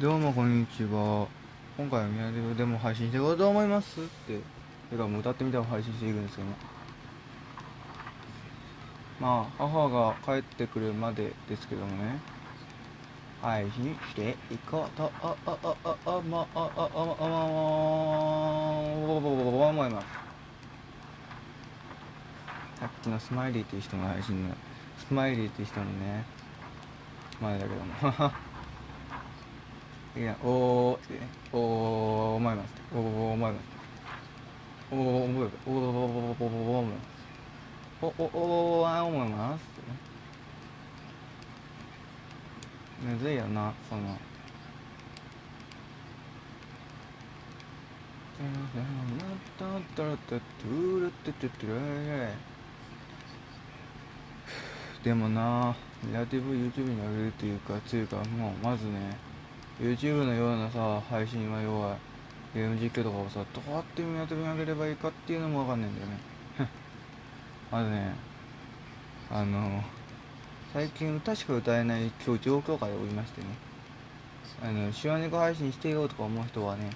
どうもこんにちは。今回は宮出でも配信していこうと思いますって。てかもう歌ってみたを配信していくんですけどもまあ母が帰ってくるまでですけどもね。配信していこうと。あああああまあああああ思いますさっきのスマイリーっていう人の配信のスマイリーっていう人のね前だけどもいや、おーってね、おー、思います。おー、思います。おー、思います。おー、おー、おー、おー、思います。お、お、おー、あ、思います。ってね。むずいよな、その。でもな、ネガティブ YouTube に上げるっていうか、つうか、もう、まずね、YouTube のようなさ配信は要はゲーム実況とかをさどうやって見当て上げればいいかっていうのもわかんないんだよね。まずねあの最近歌しか歌えない今日状況下でおりましてね。あの手話猫配信してよとか思う人はね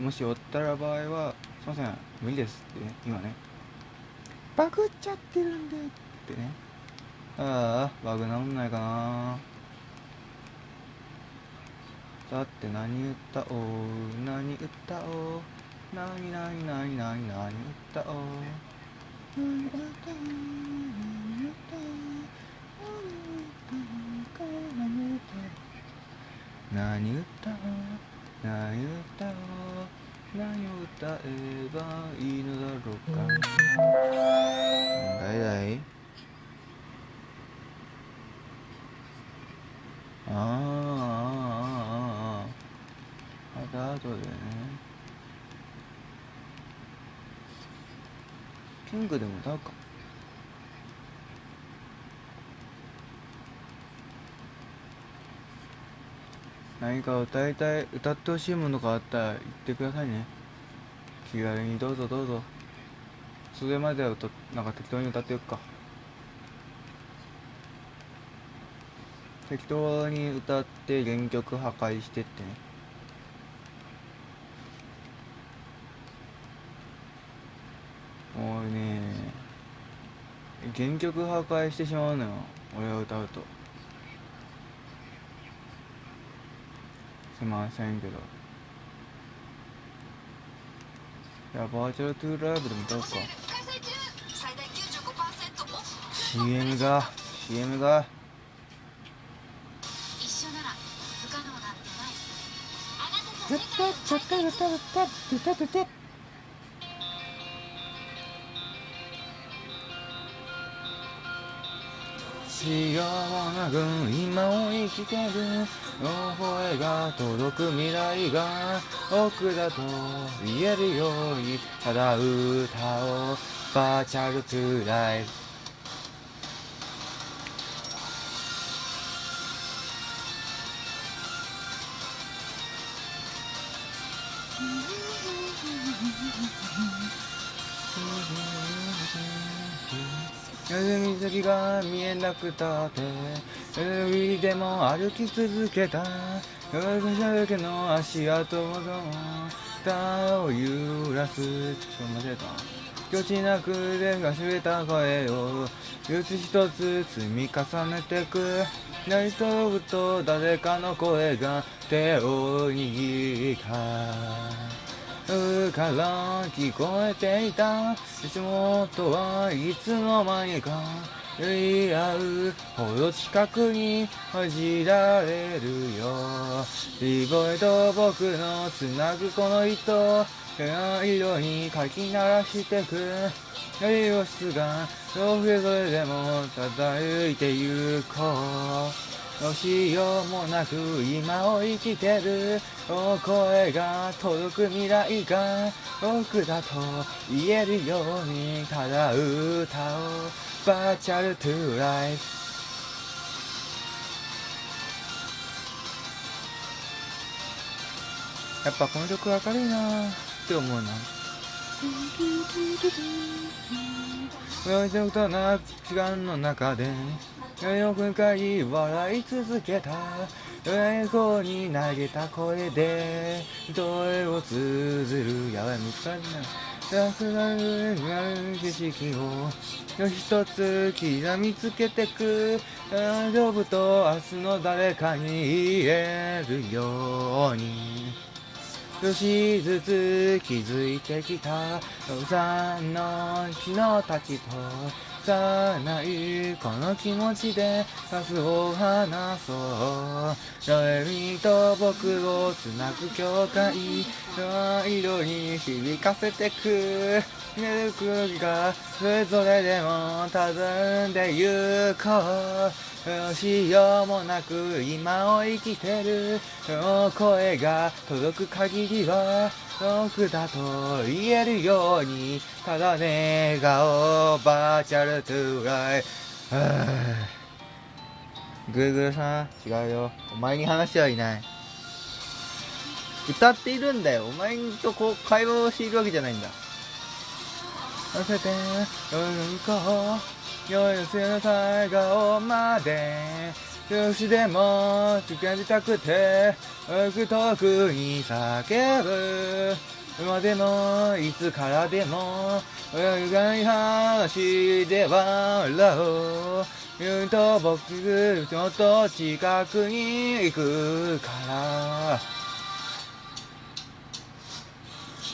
もしおったら場合はすいません無理ですってね今ね。バグっちゃってるんでってね。ああバグなんないかなさて何歌おう何歌おう何何何何何歌おう何歌おう何歌おう何歌おう何歌おう何を歌えばいいのだろうか誰だいああた後でね。キングでも歌うか。何か歌いたい歌ってほしいものがあったら言ってくださいね。気軽にどうぞどうぞ。それまでは歌なんか適当に歌ってよっか。適当に歌って原曲破壊してってね。もうね原曲破壊してしまうのよ俺が歌うと。すいませんけど。いやバーチャルトゥーライブでも歌おうか。CM が CM が。一緒なら不可能なんてないしようなく今を生きてる大声が届く未来が奥だと言えるように。ただ歌おう。バーチャルトゥライフ先が見えなくたって海でも歩き続けた。夜けの足跡も歌を揺らす。ちょっと間違えたぎちなくでがしれた声を一つ一つ積み重ねてく。成り飛ぶと誰かの声が手を握った。うから聞こえていた足元はいつの間にか言い合うほど近くに恥じられるよ。リボイと僕のつなぐこの糸色にかき鳴らしてく。栄養質がそれぞれでも漂いてゆこうどうしようもなく今を生きてるお声が届く未来が僕だと言えるようにただ歌をバーチャルトゥーライフやっぱこの曲明るいなって思うな。親父とな時間の中でよく回笑い続けた。エコに投げた声で声を通ずるやばい見つかんな。くなる景色を一つ刻みつけてく。大丈夫と明日の誰かに言えるように。少しずつ気づいてきた。さんの昨日たちとさないこの気持ちでさすを話そう。ロエミと僕をつなぐ境界の色に響かせてく。寝る空気がそれぞれでもたずんでゆこうどうしようもなく今を生きてる。声が届く限りは僕だと言えるようにただね顔バーチャルトゥーライ。グーグルさん違うよ。お前に話してはいない。歌っているんだよ。お前とこう会話をしているわけじゃないんだ。乗せてうんこ夜せの最後まで少しでも近づきたくて遠く遠くに叫ぶ。今でもいつからでも泳がない話で笑おう言うと僕ちょっと近くに行くから。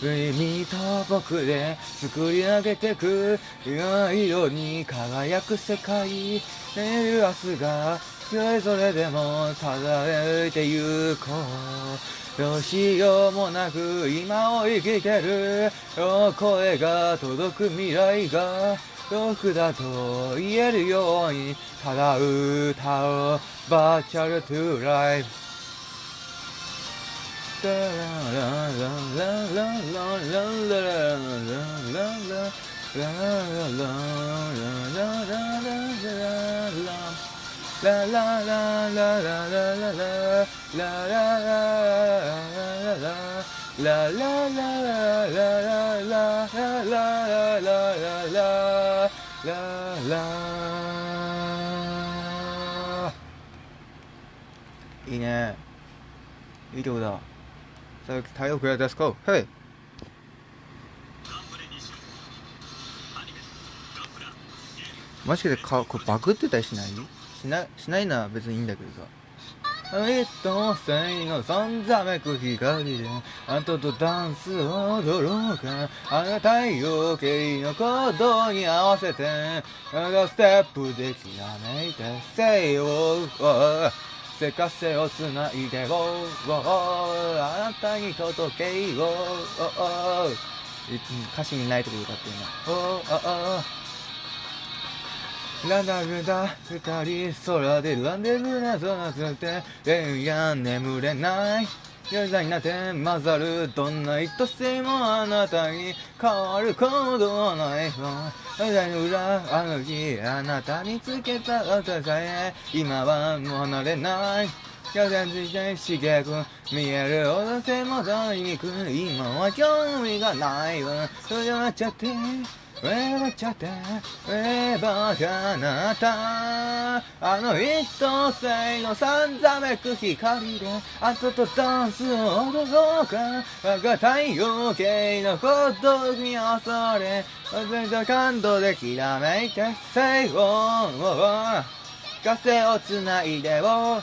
君と僕で作り上げてく色に輝く世界。寝る明日がそれぞれでもただいてゆこう。どうしようもなく今を生きてる。声が届く未来が。僕だと言えるようにただ歌おう。バーチャルトゥーライフいいね。いい曲だ。さあ太陽フレアデスコヘイマジでかこれバグってたりしない？しなしないなら別にいいんだけどさ。一等星のさんざめく光であんたとダンスを踊ろうか。あなた陽系の行動に合わせてあのステップできらめいてせよせかせをつないでをあなたに届けよ歌詞にないとこ歌ってるなおおランダムだ二人空でランデブーなぞなつって連夜眠れない夜になって混ざるどんな愛しもあなたに変わることはない。わ間の裏あの日あなたにつけた朝さえ今はもう離れない。風つい。て刺激見えるほど背もたい。にく今は興味がない。わそれはちゃって笑っちゃってえばかなた。あの一等星のさんざめく光であとダンスを踊ろうか。我が太陽系の孤独に恐れ忘れた感動できらめいてせよ風をつないでを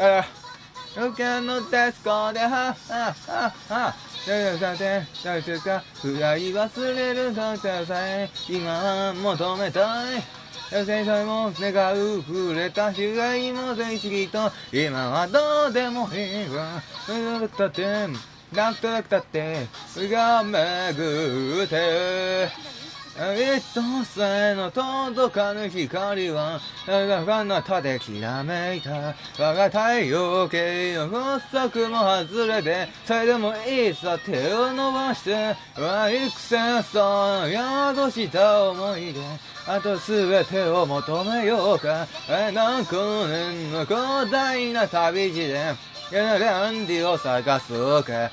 あ受けのデスコではあああださて大切か不らい忘れるとさえ今は求めたい先生も願う触れた被害も全式と今はどうでもいいわうったってなくたくたってが巡って一等星の届かぬ光は、我が彼方できらめいた。我が太陽系の法則も外れて、それでもいざ手を伸ばして、は幾千層宿した思い出。あとすべてを求めようか。何光年の広大な旅路で、ランディを探そうか。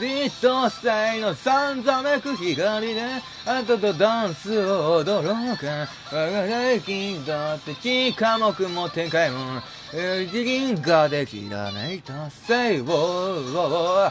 立等星のさんざめく光で、あととダンスを踊ろうか。我が大金だって地科目も展開も、次銀河できらめいた星を、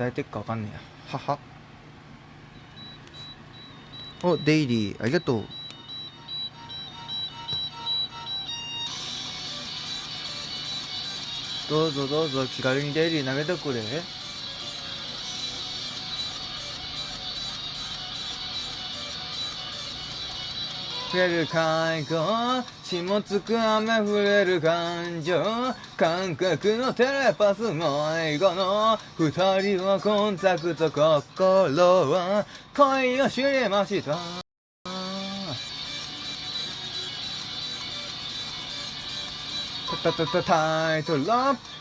歌えてっかわかんねえや。はは。おデイリー。ありがとう。どうぞどうぞ気軽にデイリー投げてくれ。触れる海溝血もつく雨触れる感情感覚のテレパスも英語の二人はコンタクト心は恋を知りました。たたたタイトル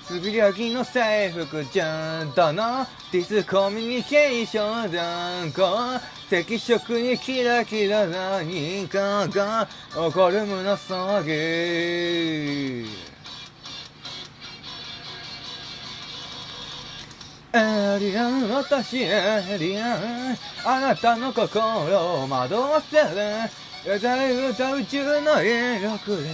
つぶやきの制服ちゃんとのディスコミュニケーション断行赤色にキラキラ何かが起こる。胸騒ぎエリアン私エリアンあなたの心を惑わせる。歌う歌宇宙の威力で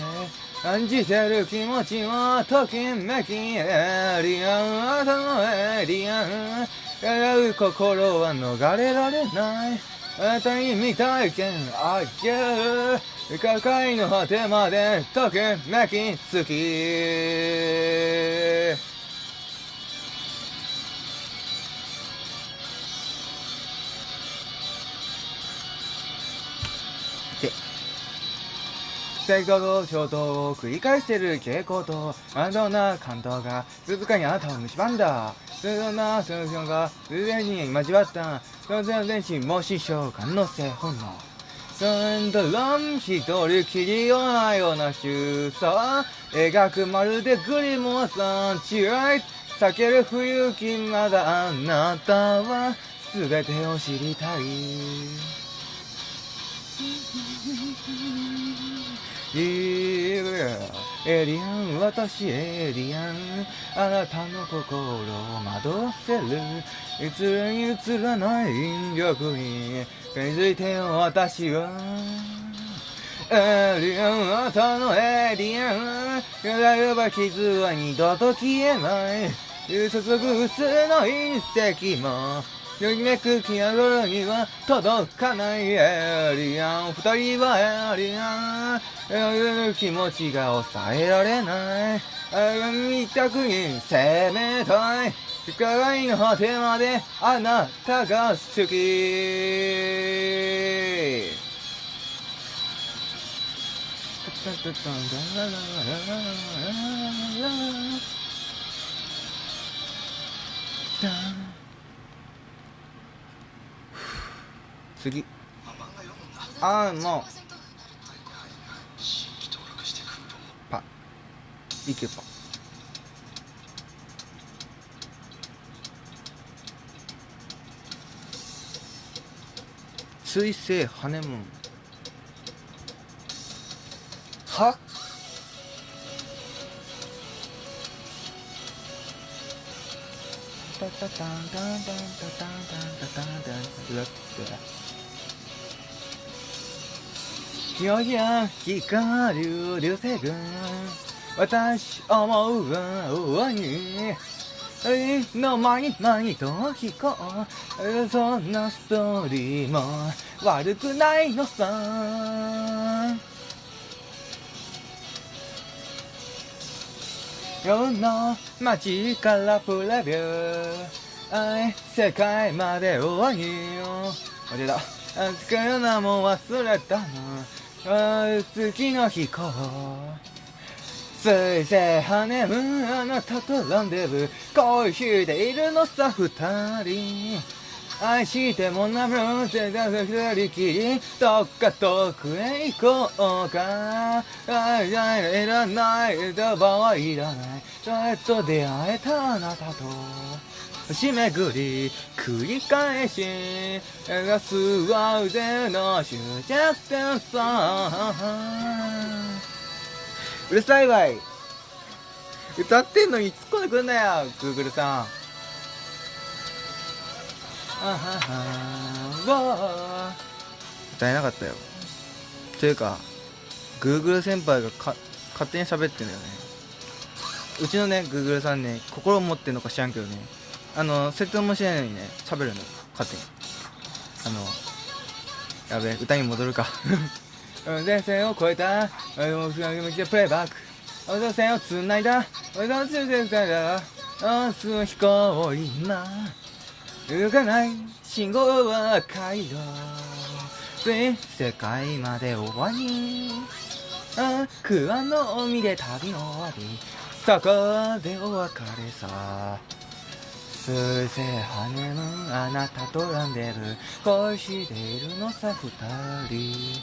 感じてる気持ちをときめきエリアンあなたのエリアン笑う心は逃れられない。あたに未体験あげる。世界の果てまでときめき好き。成功と衝動を繰り返してる傾向と安藤な感動が静かにあなたを蝕んだ。そんなそのが偶然に交わった。当然全身も師匠可能性本能。そんだらん一人きりようなような収差描くまるでグリモさん違い。避ける不勇気まだあなたは。全てを知りたい。エリアン私エリアン。あなたの心を惑わせる。いつらに映らない引力に。気づいてよ私は。エリアンあたのエリアン。揺れば傷は二度と消えない。注ぐ薄の隕石も。よりめくき上がるには届かないエリアン。二人はエリアン。気持ちが抑えられない。見たくに攻めたい。世界の果てまであなたが好き。次。あーもう。パ。いけパ水星ハネムーンは？タタタンタンタンタタンタンタタン。タンラッよや光る流星群私思うわに。の前に前と聞こうそんなストーリーも悪くないのさ。世の街からプレビュー。世界まで終わりよ。あれだ。つかよなも忘れたなの次の日こうついぜハネムーンあなたとランデブー。恋しているのさ二人。愛してもなむぜだ二人きり。どっか遠くへ行こうか。愛いらない言葉はいらない。やっと出会えたあなたと。星巡り繰り返し描すは腕の終着点さ。うるさいわい。歌ってんのに突っ込んでくんなよグーグルさん。あはは歌えなかったよ。というかグーグル先輩がか勝手に喋ってんだよね。うちのねグーグルさんね心を持ってんのか知らんけどね。あの説明もしないのにね喋るの勝手に。あのやべえ歌に戻るか。前線を越えた。俺もプレイバック。俺の線を繋いだ。俺の通電から。明日の飛行を今動かない信号は赤色全世界まで終わり。あ桑の海で旅の終わり。そこでお別れさ。数勢ハネムーンあなたとランデブ恋しているのさ二人。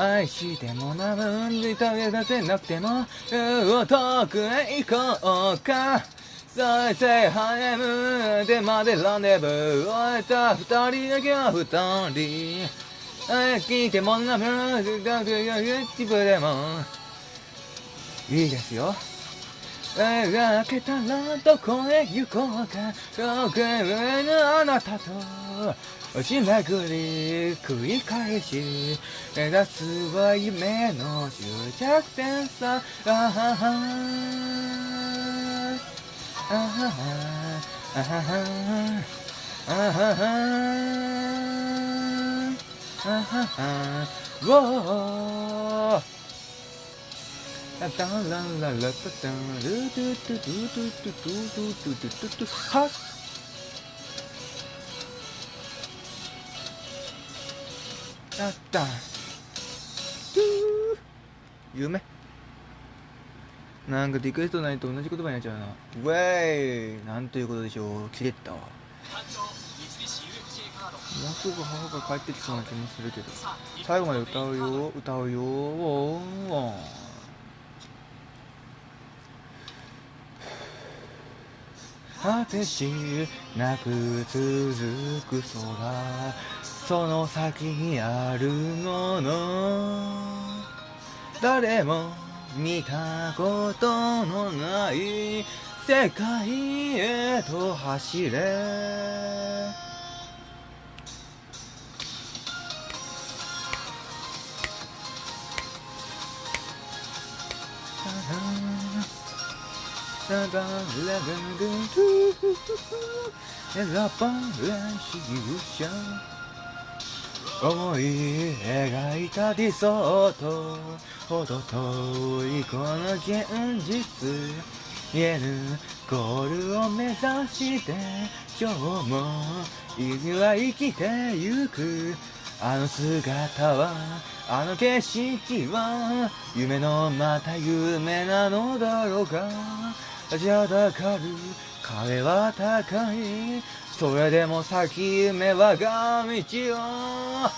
愛してもなむんで食べせなくても遠くへ行こうか再生ハネムーンでまでランデブー終えた二人。だけは二人。聞いてもなむんで自分でもいいですよ描けたらどこへ行こうか。遠くへのあなたと星巡り繰り返し目指すは夢の終着点さ。あははあははあははあははあははウォーラタンランララタタンルドゥドゥドゥドゥドゥドゥドゥドゥドゥドゥはっやった夢なんかリクエストないと同じ言葉になっちゃうなウェイなんということでしょう切れたわもうすぐ母が帰ってきそうな気もするけど最後まで歌うよ歌うよおー果てしなく続く空その先にあるもの。誰も見たことのない世界へと走れ。ラバラバグル選ばれし勇者思い描いた理想とほど遠いこの現実。見えぬゴールを目指して今日も意味は生きてゆく。あの姿はあの景色は夢のまた夢なのだろうか。立ちはだかる壁は高い。それでも先夢はが道を。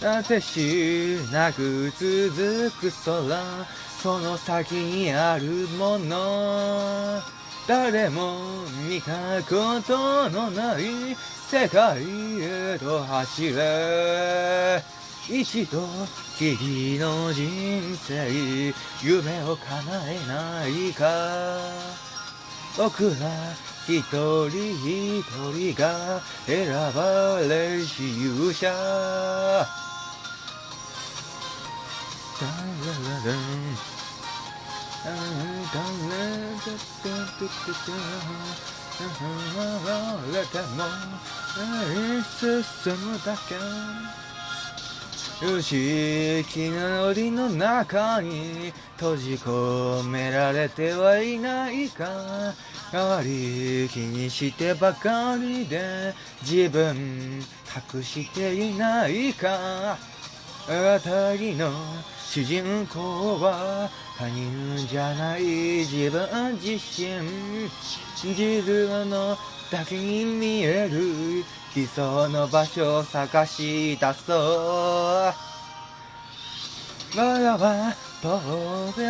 果てしなく続く空。その先にあるもの。誰も見たことのない世界へと走れ。一度きりの人生夢を叶えないか。僕ら一人一人が選ばれし勇者。ダララランれても進むだけ不思議な檻の中に閉じ込められてはいないか。代わり気にしてばかりで自分隠していないか。あたりの主人公は他人じゃない自分自身。自分のだけに見える理想の場所を探し出そう。我らは遠く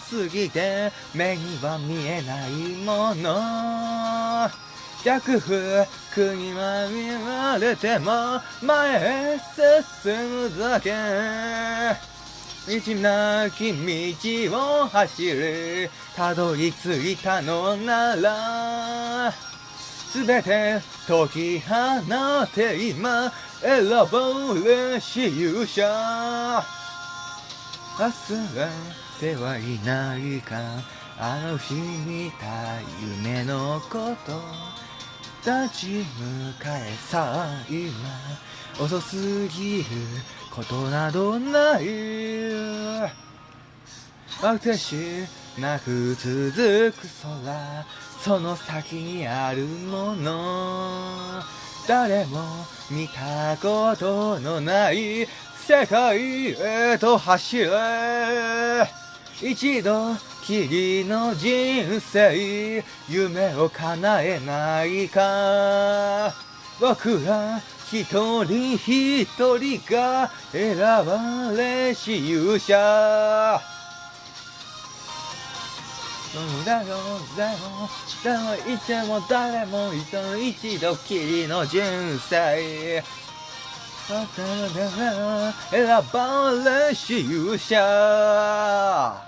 すぎて目には見えないもの。逆風にまみられても前へ進むだけ。道なき道を走りたどり着いたのなら。すべて解き放って今選ぼう練習者忘れてはいないかあの日見た夢のこと。立ち向かえさあ今遅すぎることなどないあてしなく続く空。その先にあるもの誰も見たことのない世界へと走れ。一度きりの人生夢を叶えないか。僕ら一人一人が選ばれし勇者。だよ。だよ。誰もいても誰もいても一度きりの人生選ばれし勇者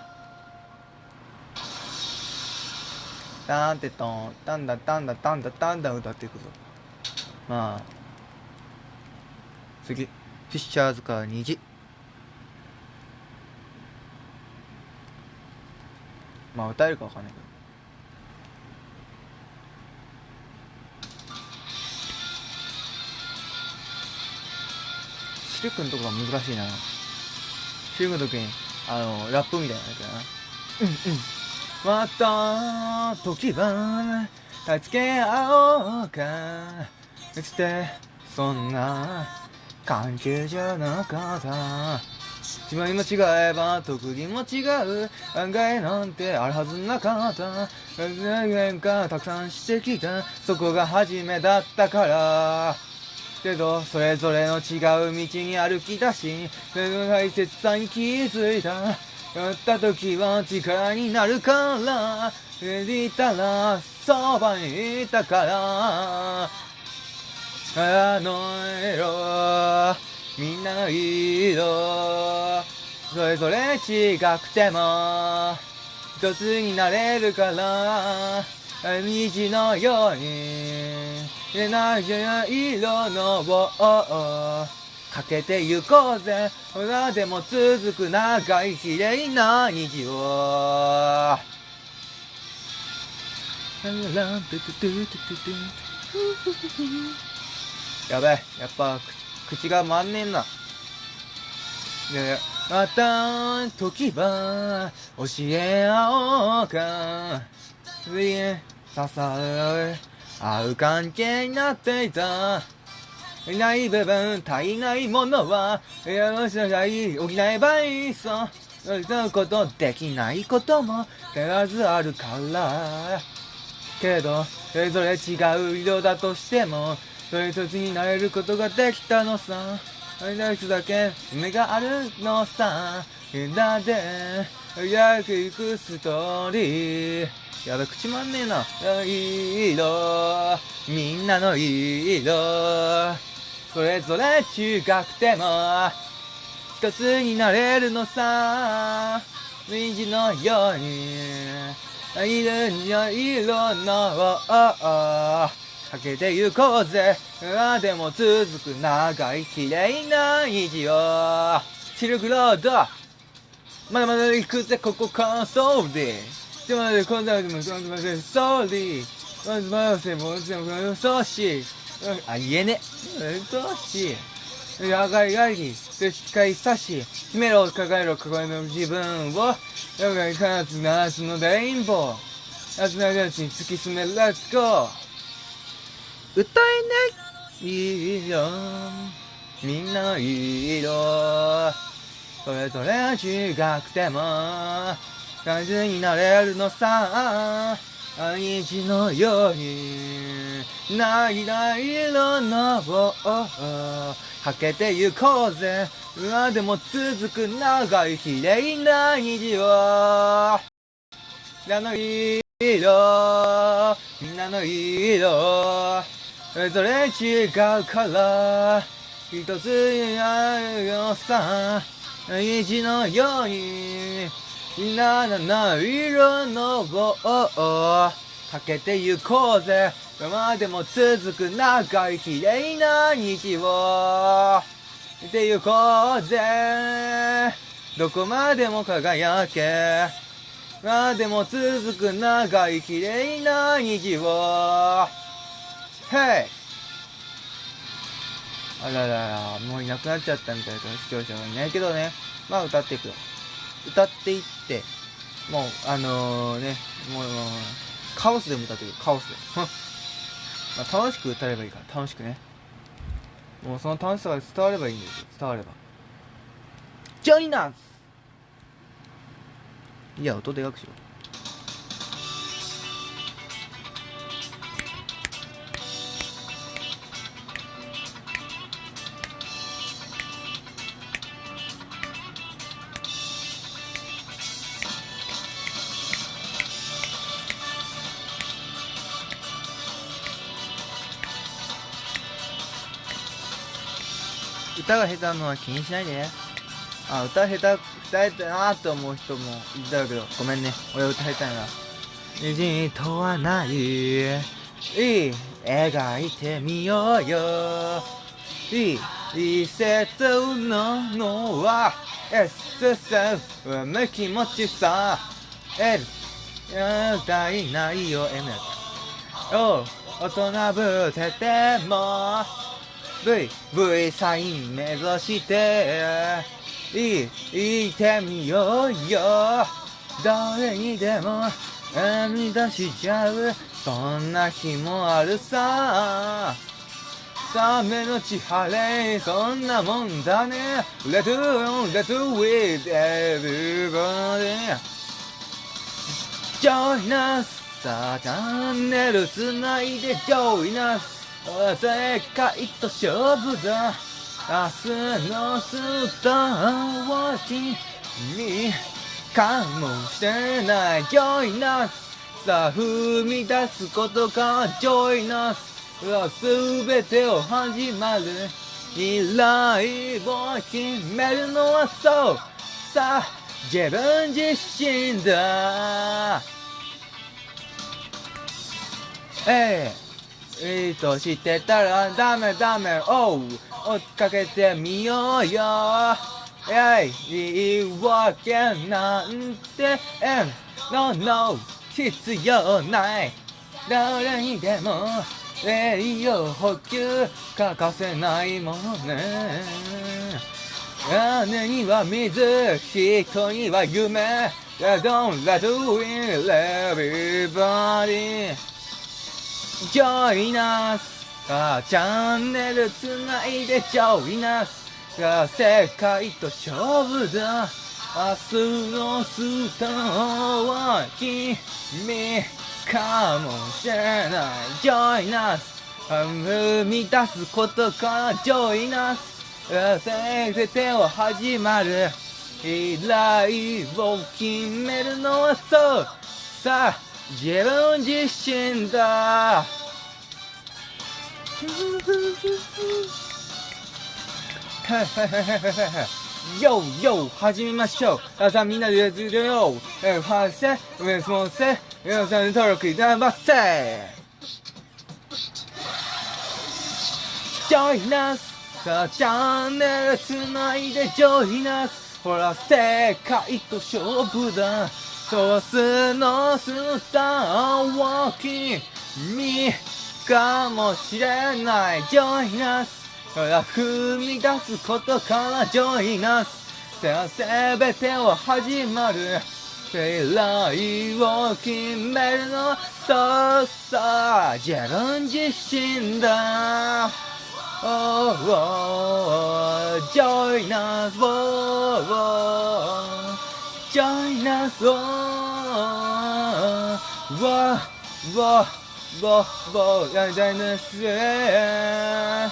タンテトンタンダタンダタンダタンダ歌っていくぞまあ次フィッシャーズカー虹まあ歌えるかわかんないけど。シルクのとこが難しいな。シルクの時にあのラップみたいなやつやな。うんうん。また時は助け合おうか。してそんな関係じゃなかった決まりも違えば特技も違う。案外なんてあるはずなかった。変化たくさんしてきた。そこが初めだったから。けどそれぞれの違う道に歩き出し大切さに気づいた。やった時は力になるから。いたらそばにいたから。あの色みんなの色それぞれ違くても一つになれるから虹のようにれない色のをかけてゆこうぜ。ほらでも続く長い綺麗な虹を。やべやっぱ口が回んねえな。でまた時は教え合おうか。次支え合う関係になっていた。いない部分足りないものはよろしがい補えばいいそうういうことできないことも必ずあるから。けどそれぞれ違う色だとしてもそれ一つになれることができたのさ。一つだけ夢があるのさ。だで早く行くストーリー。やべ口まんねえな。いい色。みんなのいい色。それぞれ違くても。一つになれるのさ。虹のように。色の。色のかけてゆこうぜあでも続く長い綺麗な虹をシルクロードまだまだ行くぜここからそうでちょっと待って、今度はでも、ちょっと待って、ストーリー。まず、まず、もう、ちょっと、ソーシー。あ、言えね。ソーシー。やがいがり、で、使いさし、決めろ、抱えろ、抱えろ、自分を、やがい、かつ、夏のレインボー。夏の命に突き進め、レッツゴー。歌えないいよ。みんなの色。それぞれ違くても、感じになれるのさ。毎日のように、涙色のをかけてゆこうぜ。今でも続く長い綺麗な虹を。みんなの色、みんなの色、それ違うから、一つになるよさ。虹のように、みんなの色のをかけてゆこうぜ。今までも続く長い綺麗な虹を見てゆこうぜ。どこまでも輝け。までも続く長い綺麗な虹を。へいあららら、もういなくなっちゃったみたいな視聴者がいないけどね。まあ歌っていくよ。歌っていって、もう、あのね、もう、カオスでも歌っていく。カオスで。まあ、楽しく歌えばいいから、楽しくね。もうその楽しさが伝わればいいんですよ。伝われば。ジョイナスいや、音でかくしろ。歌が下手なのは気にしないでね。あ、歌下手、歌えたなーって思う人もいたけど、ごめんね。俺歌下手やな。虹とはない。いい、描いてみようよ。いい、季節ののは、SSF、うむ気持ちさ。L、やだいないよ、M やった。おう、大人ぶってても、V、V サイン目指して、いい、言ってみようよ。誰にでも、生み出しちゃう、そんな日もあるさ。さめのち晴れ、そんなもんだね。Let's do, let's with everybody. Join us! さあ、チャンネルつないで Join us! 世界と勝負だ明日のスターは君かもしれない。Join us さあ踏み出すことから Join us すべてを始まる未来を決めるのはそう。さあ自分自身だ。ええ。いいとしてたらダメダメ。おう追っかけてみようよ。えいいいわけなんてえん No no 必要ない。誰にでも栄養補給欠かせないものね。屋根には水人には夢。Don't let win everybody Join us さあチャンネルつないで Join us さあ世界と勝負だ明日のスターは君かもしれない。Join us 踏み出すことから Join us 全てを始まる。未来を決めるのはそう。さあ。自分自身だ。よーよー始めましょう。さあみんなでやってるよ。えファーセウェスモンセ皆さん登録いただませ Join us さあチャンネルつないで Join us ほら世界と勝負だ。ソースのスターを君かもしれない。ジョイナスから踏み出すことからジョイナスせべてを始まる未来を決めるの。そうそう自分自身だ。Oh, oh, join us, oh, oh, チャイナソーわわわわやチャイナソー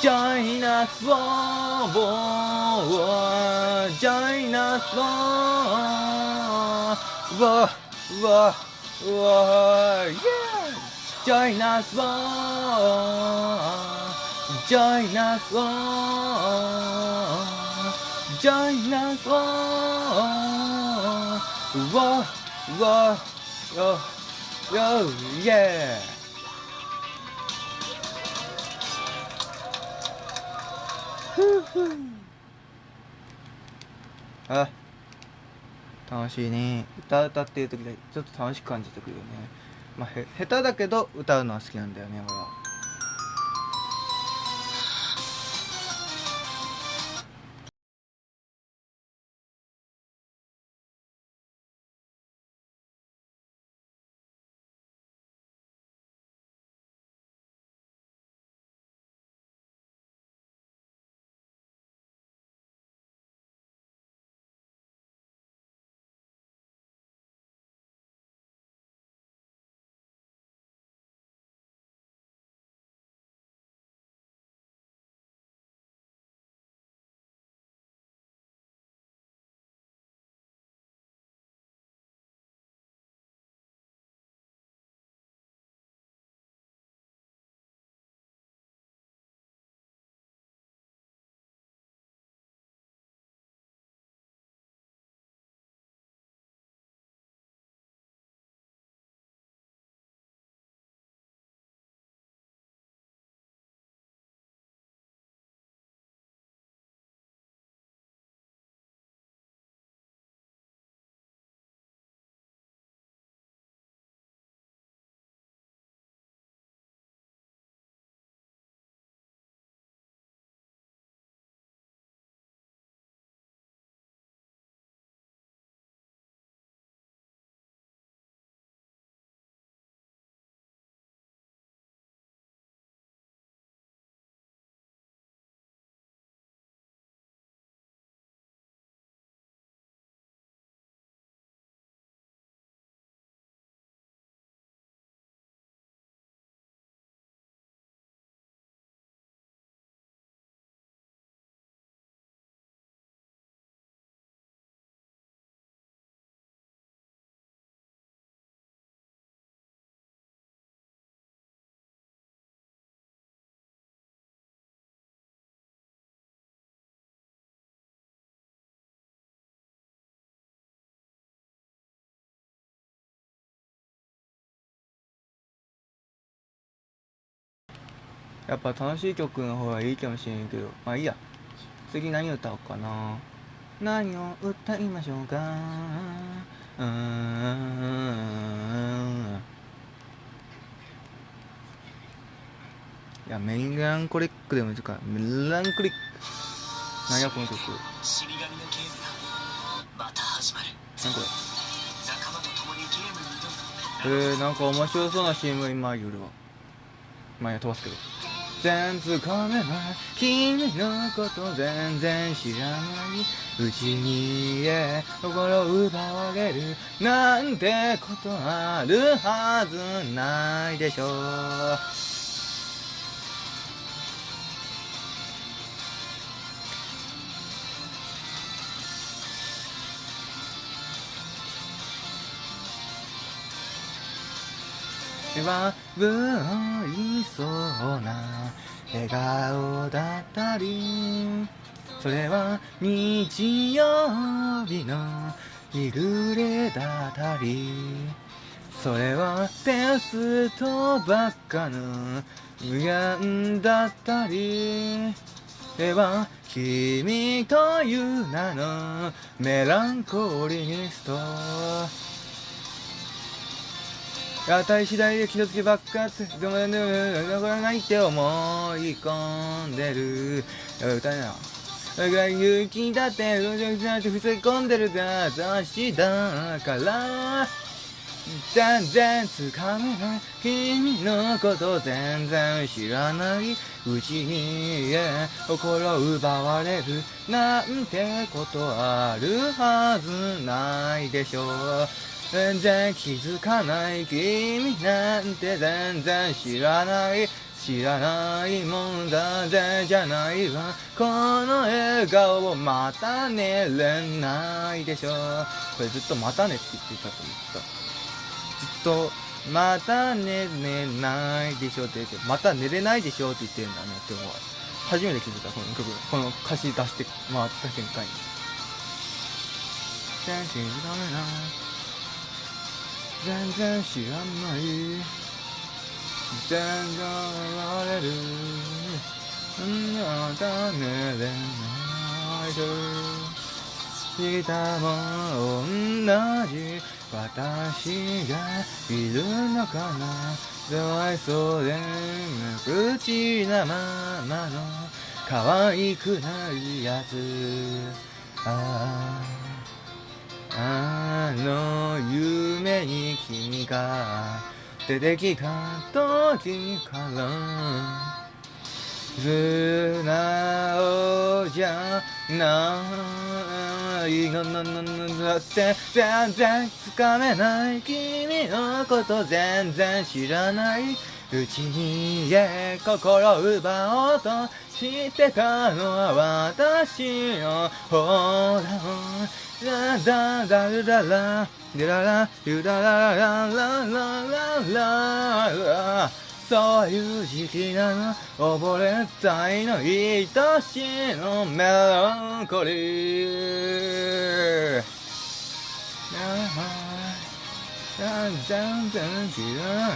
チャイナソーチャイナソーわわわチャイナソーチャイナソー join us, oh, whoa, whoa, oh, oh, yeah. あ楽しいね歌歌ってる時でちょっと楽しく感じてくるよねまあへ下手だけど歌うのは好きなんだよね俺はやっぱ楽しい曲の方がいいかもしれんけどまあいいや。次何歌おうかな。何を歌いましょうか。うーん。いやメランコリックでもいいか。メランコリック。何やこの曲。何これ。えー、なんか面白そうな CM が今いるわまあ飛ばすけど全つかめば君のこと全然知らない。うちにえ心奪われるなんてことあるはずないでしょう。はぶりそうな笑顔だったりそれは日曜日の日暮れだったりそれはテストばっかの無限だったりでは君という名のメランコリニスト。当たり次第で傷つけばっかってでもでも残らないって思い込んでる。歌やだから勇気だってうじゃって伏せ込んでるが雑誌だから。全然つかめない君のこと全然知らないうちに心奪われるなんてことあるはずないでしょう。全然気づかない君な。んて全然知らない知らないもんだぜじゃないわこの笑顔をまた寝れない。でしょこれずっとまたねって言ってたと思ったずっとまた寝れないでしょって言ってまた寝れないでしょって言ってんだねって思う。初めて気づいた。この曲この歌詞出して回った瞬間に全然知らない全然知らない全然言われるまた寝れないとしたも同じ私がいるのかなかわいそうで無口なままの可愛くないやつあああの夢に君が出てきた時から素直じゃないののののだって全然つかめない君の。こと全然知らないうちに心奪おうとしてたのは私の方だラダダルララルララルララララララララそういう時期なの溺れたいの愛しのメランコリー全然知ら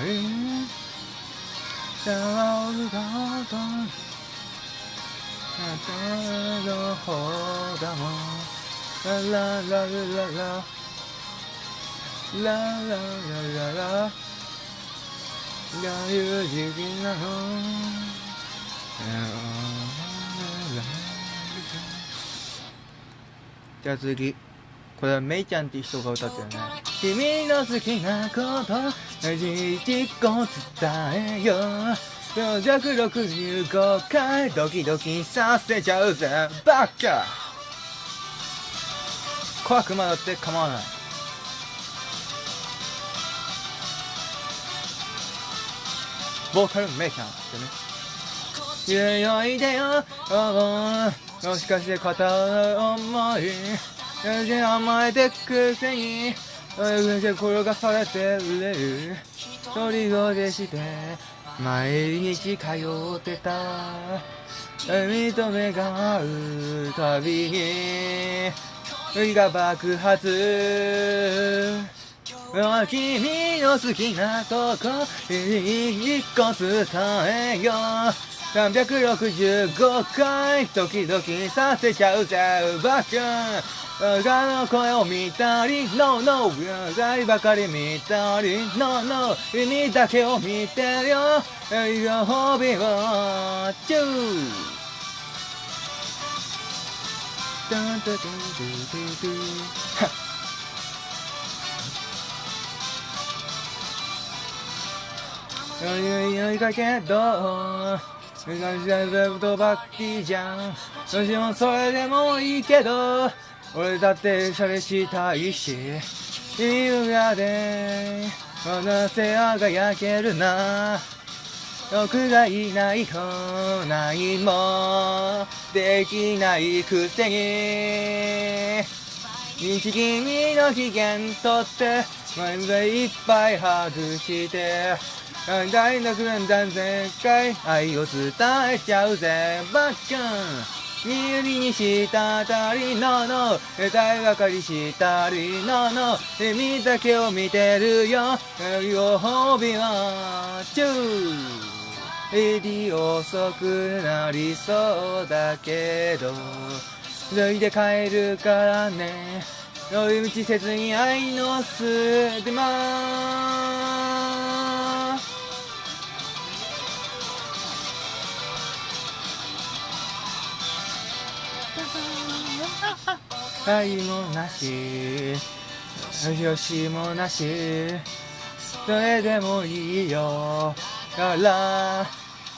じゃあ次。これはメイちゃんっていう人が歌ってるね。君の好きなこと事実を伝えよう。弱65回ドキドキさせちゃうぜバカ怖くまだって構わない。ボーカルメイちゃんってね。いよいでよ。おもしかして片思い。甘えてくせに。転がされてる一人ごでして毎日通ってた認めが合うたびに海が爆発君の好きなとこ一個伝えよ。う365回ドキドキさせちゃうぜバカ他の声を見たり No No 誰ばかり見たり No No 君だけを見てるよ。ご褒美をチュー。タンタタントゥトゥトゥはっいいいかけどとばっきじゃんどしもそれでもいいけど俺だってシャレしたいし優雅でなせ輝けるな。僕がいないと何もできないくせに。日君の機嫌とって前でいっぱい外して。大学なんだ全開愛を伝えちゃうぜバッカン。見売りにしたたりのの。大ばかりしたりの。の君だけを見てるよ。ご褒美はチューエディ遅くなりそうだけど。脱いで帰るからね。寄り道せずに愛の巣でま愛もなし。よしもなし。それでもいいよ。から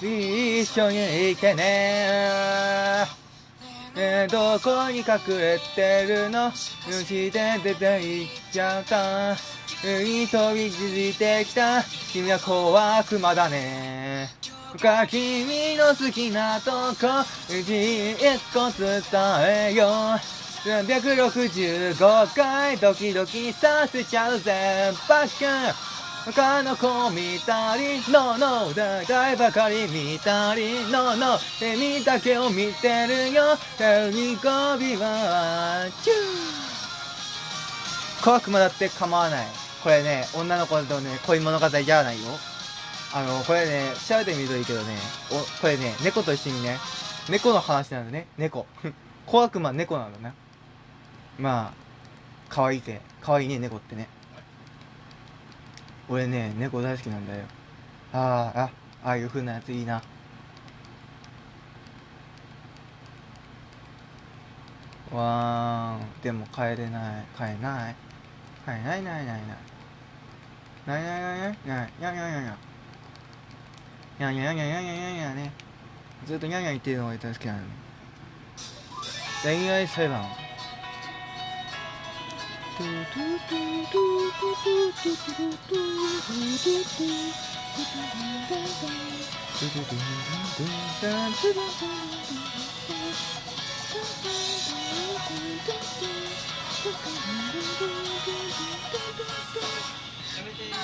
一緒に行けね。えどこに隠れてるの？虫で出て行っちゃった。海飛び続いてきた。君は小悪魔だね。か君の好きなとこ。一個伝えよう。365回ドキドキさせちゃうぜ。バカ他の子見たり No no 大体ばかり見たり No no 君だけを見てるよ。手にゴビはチュー。小悪魔だって構わない。これね女の子とね恋物語じゃないよ。あのこれね調べてみるといいけどね。おこれね猫と一緒にね猫の話なんだね。猫。小悪魔猫なんだねまあ可愛いぜ可愛いね猫ってね。俺ね猫大好きなんだよ。あーあああいう風なやついいな。わーん。でも帰れない。帰れない。帰れないないないない。ないないないない。ないないないないないにゃにゃんにゃんにゃんにゃんにゃんにゃんね。ずっとにゃんにゃん言ってるのが大好きなの。恋愛裁判。Okay.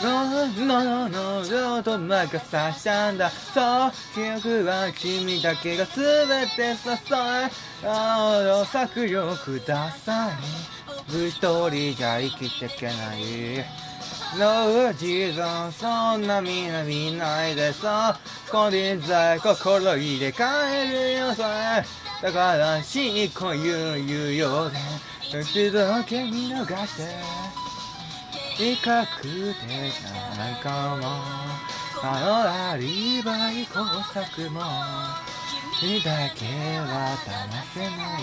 ののののと任さしたんだ。そう記憶は君だけが全て支え。ああ策量ください。一人じゃ生きていけない。の地蔵そんなみんな見ないでさ。これざい心入れ替えるよそれだからしい子言う言うようで。一度だけ見逃して。比較的じゃないかも。あのアリバイ工作も。君だけは騙せない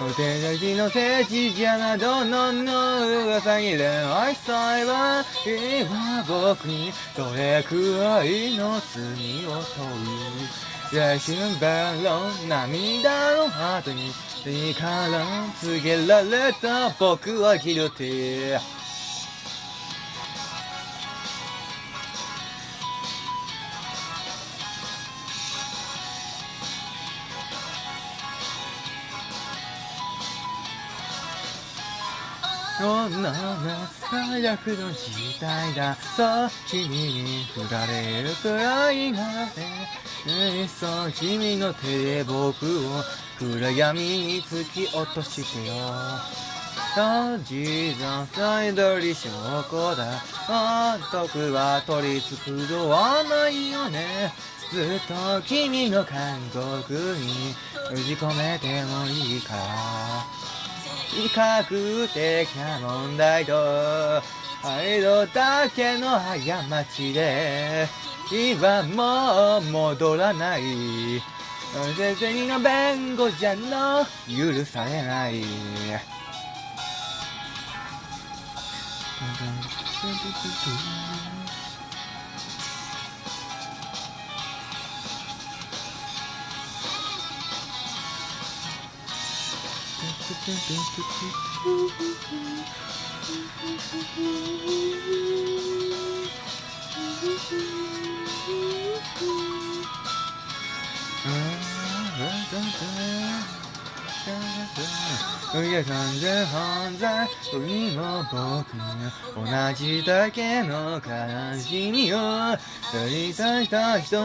お手書きの聖地じゃなどのの噂に恋愛裁判今僕にどれくらいの罪を問う来春弁論涙の後にいいから告げられた僕はギルティそんなの最悪の時代だそう君に振られるくらいならねいっそ君の手で僕を暗闇に突き落としてよ地蔵サイドリ証拠だあ徳は取り繕わないよねずっと君の韓国に封じ込めてもいいから比較的な問題と愛のだけの過ちで今もう戻らない。先生の弁護じゃの許されない。da da da や完全犯罪君も僕も同じだけの悲しみをやりたした人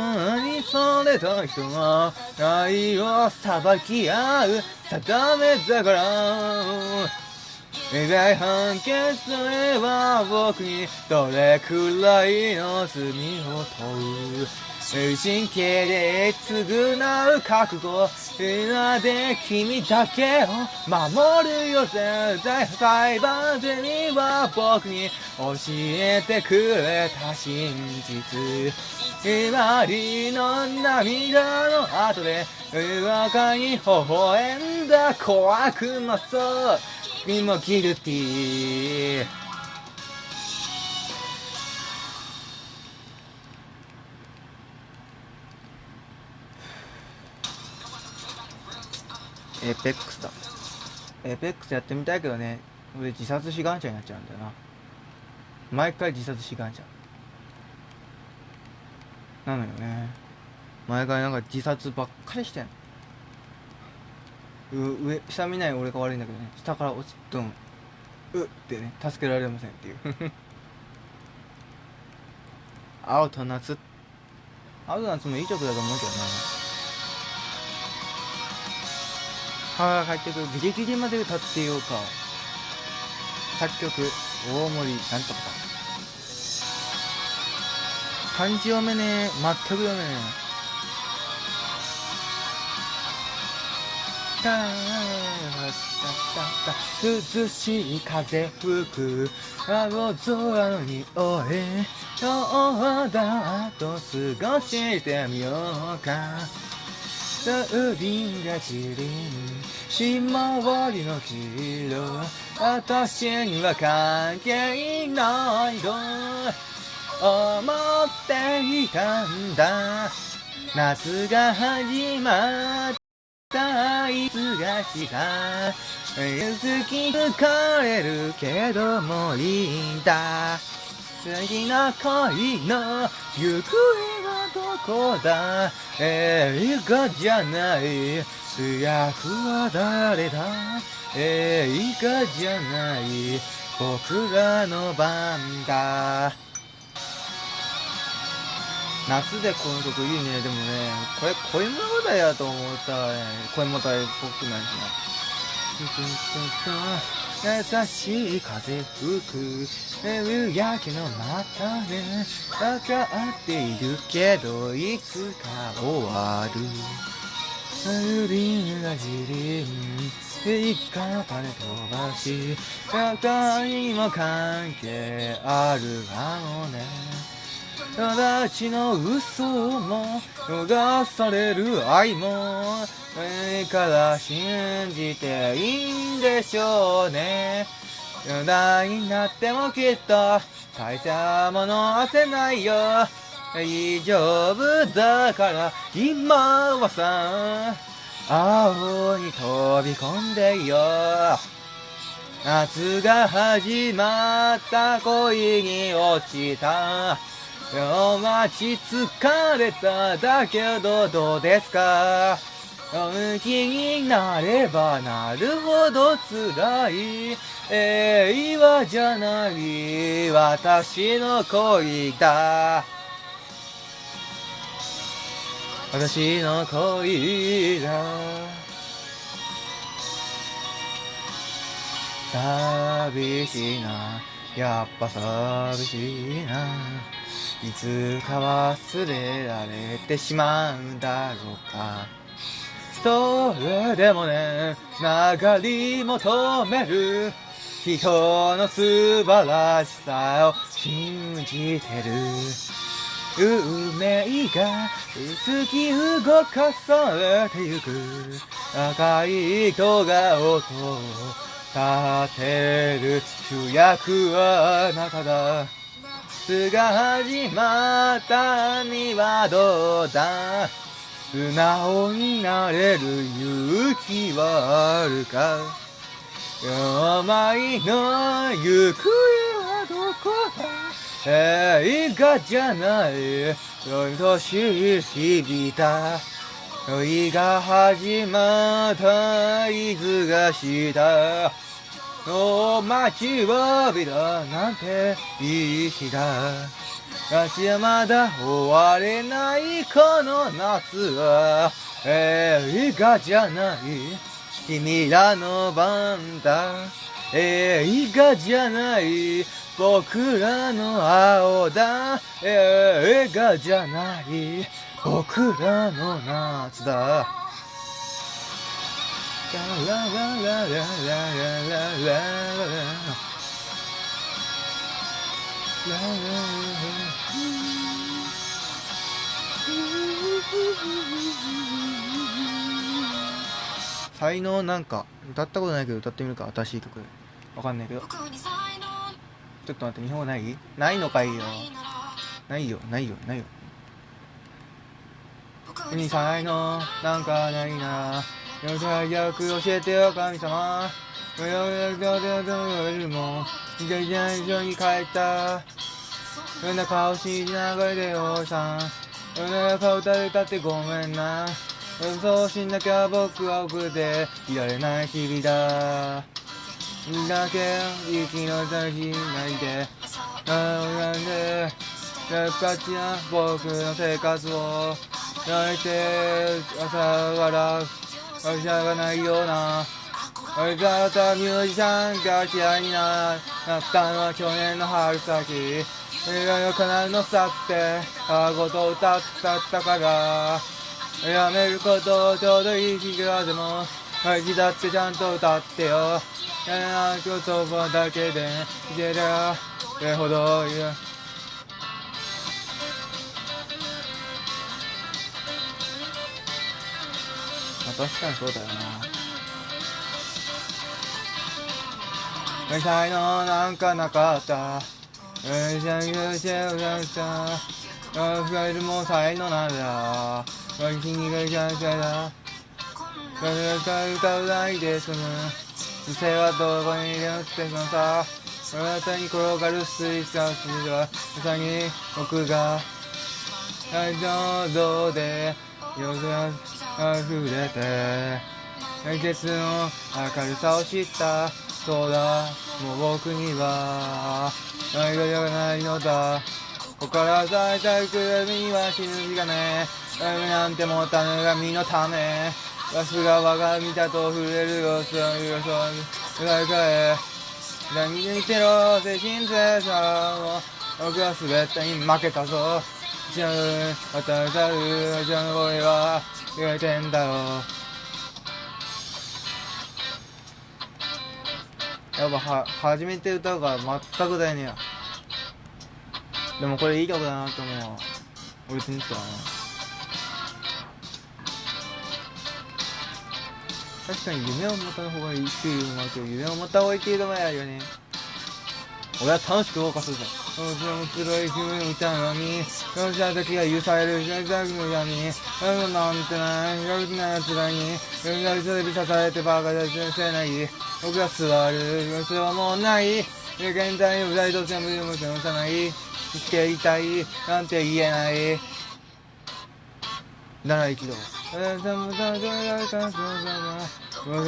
にそれた人は愛を裁き合う定めだから大判決それは僕にどれくらいの罪を問う神経で償う覚悟今で君だけを守るよ絶対裁判でには僕に教えてくれた真実。ひまりの涙の後で若かに微笑んだ怖くもそう。君もギルティー。エーペックスだ。エーペックスやってみたいけどね。俺自殺志願者になっちゃうんだよな。毎回自殺志願者。なのよね。毎回なんか自殺ばっかりしてんの。う上下見ない俺が悪いんだけどね。下から落ちドンうってね助けられませんっていう。青と夏。青と夏もいい曲だと思うけどな母が帰ってくる。ギリギリまで歌ってようか。作曲。大森なんとかさん。漢字読めねえ。全く読めねえた涼しい風吹く青空の匂い今日だと過ごしてみようか風鈴が散りひまわりの黄色。私には関係ないと思っていたんだ。夏が始まった。いつがした。好き疲れるけどもいいんだ。次の恋の行方はどこだ?映画じゃない。主役は誰だ?映画じゃない。僕らの番だ。夏でこの曲いいね。でもねこれ恋物語やと思った。らね恋物語っぽくないしな優しい風吹く。夕焼けの中でかかっているけどいつか終わる。風鈴がじりん一回金飛ばし。肩にも関係あるかもね。友達の嘘も逃される愛も。何から信じていいんでしょうね。夜なになってもきっと大したものはせないよ。大丈夫だから今はさ。青に飛び込んでよ。夏が始まった。恋に落ちた。今日待ち疲れただけどどうですか？向きになればなるほど辛い。平和じゃない私の恋だ。私の恋だ。寂しいな。やっぱ寂しいな。いつか忘れられてしまうんだろうか。それでもね流り求める。人の素晴らしさを信じてる。運命が薄き動かされてゆく。赤い戸が音を立てる。主役はあなただ。夏が始まったにはどうだ？素直になれる勇気はあるか？病の行方はどこだ？映画じゃない。年日々だ恋が始まった。いつがした。お待ちわびだなんていい日だ私はまだ終われないこの夏は。映画じゃない。君らの番だ。映画じゃない。僕らの青だ。映画じゃない。僕らの夏だ。ララララララララ才能なんか歌ったことないけど歌ってみるか新しい曲。わかんないけど。ちょっと待って日本語ない？ないのかいよ。ないよ。ないよ。ないよ。僕に才能なんかないな。よさよく教えてよ、神様。よよよよよよよりよ、時よ上に帰った。よな顔しながらでよさん。よな顔よれたってごめんな。予よしなきゃ僕は奥でいられない日々だ。だけ息の先ないて、なんで、せっかちな僕の生活を、泣いて、朝笑う。ら会社がないような俺だったミュージシャンが嫌いになったのは去年の春先。映画のカナルのさってあごと歌ったったから。やめることちょうどいい日がでも大事だってちゃんと歌ってよ。やらな言葉だけでいけりゃそれほどいい。確かにそうだよな。才能なんかなかった。うん。しゃしゃしゃしゃしゃファイルも才能なんだ君がシャンシャだ歌歌うないで済む。女性はどこにいるってのさあなたに転がる水産筋はまさに僕が大丈夫で夜が溢れて。季節の明るさを知った。そうだ。もう僕には愛がないのだ。ここから咲いたくるみには死ぬ日がね。雨なんてもたぬが身のため。わすが我が身だと触れる様子をよそ描いかえ何に似てろ精神性さを。僕は全てに負けたぞ。知らぬ渡さる。じゃの俺は。言えてんだろやっぱは初めて歌うから全くだよねでもこれいい曲だなと思うわ。俺別に言ったらね確かに夢を持った方がいいっていうのもあるけど夢を持った方がいいっていうのもあるよね。俺は楽しく動かすぜ。面白い君みたいのにその人だけが許される感謝たけに闇何なんてない広くない奴らに運がテレビ支えてバカだ先せない僕は座るそれはもうない。現在の大人と全部でも手ない。生きていたい。なんて言えない。なら一度わ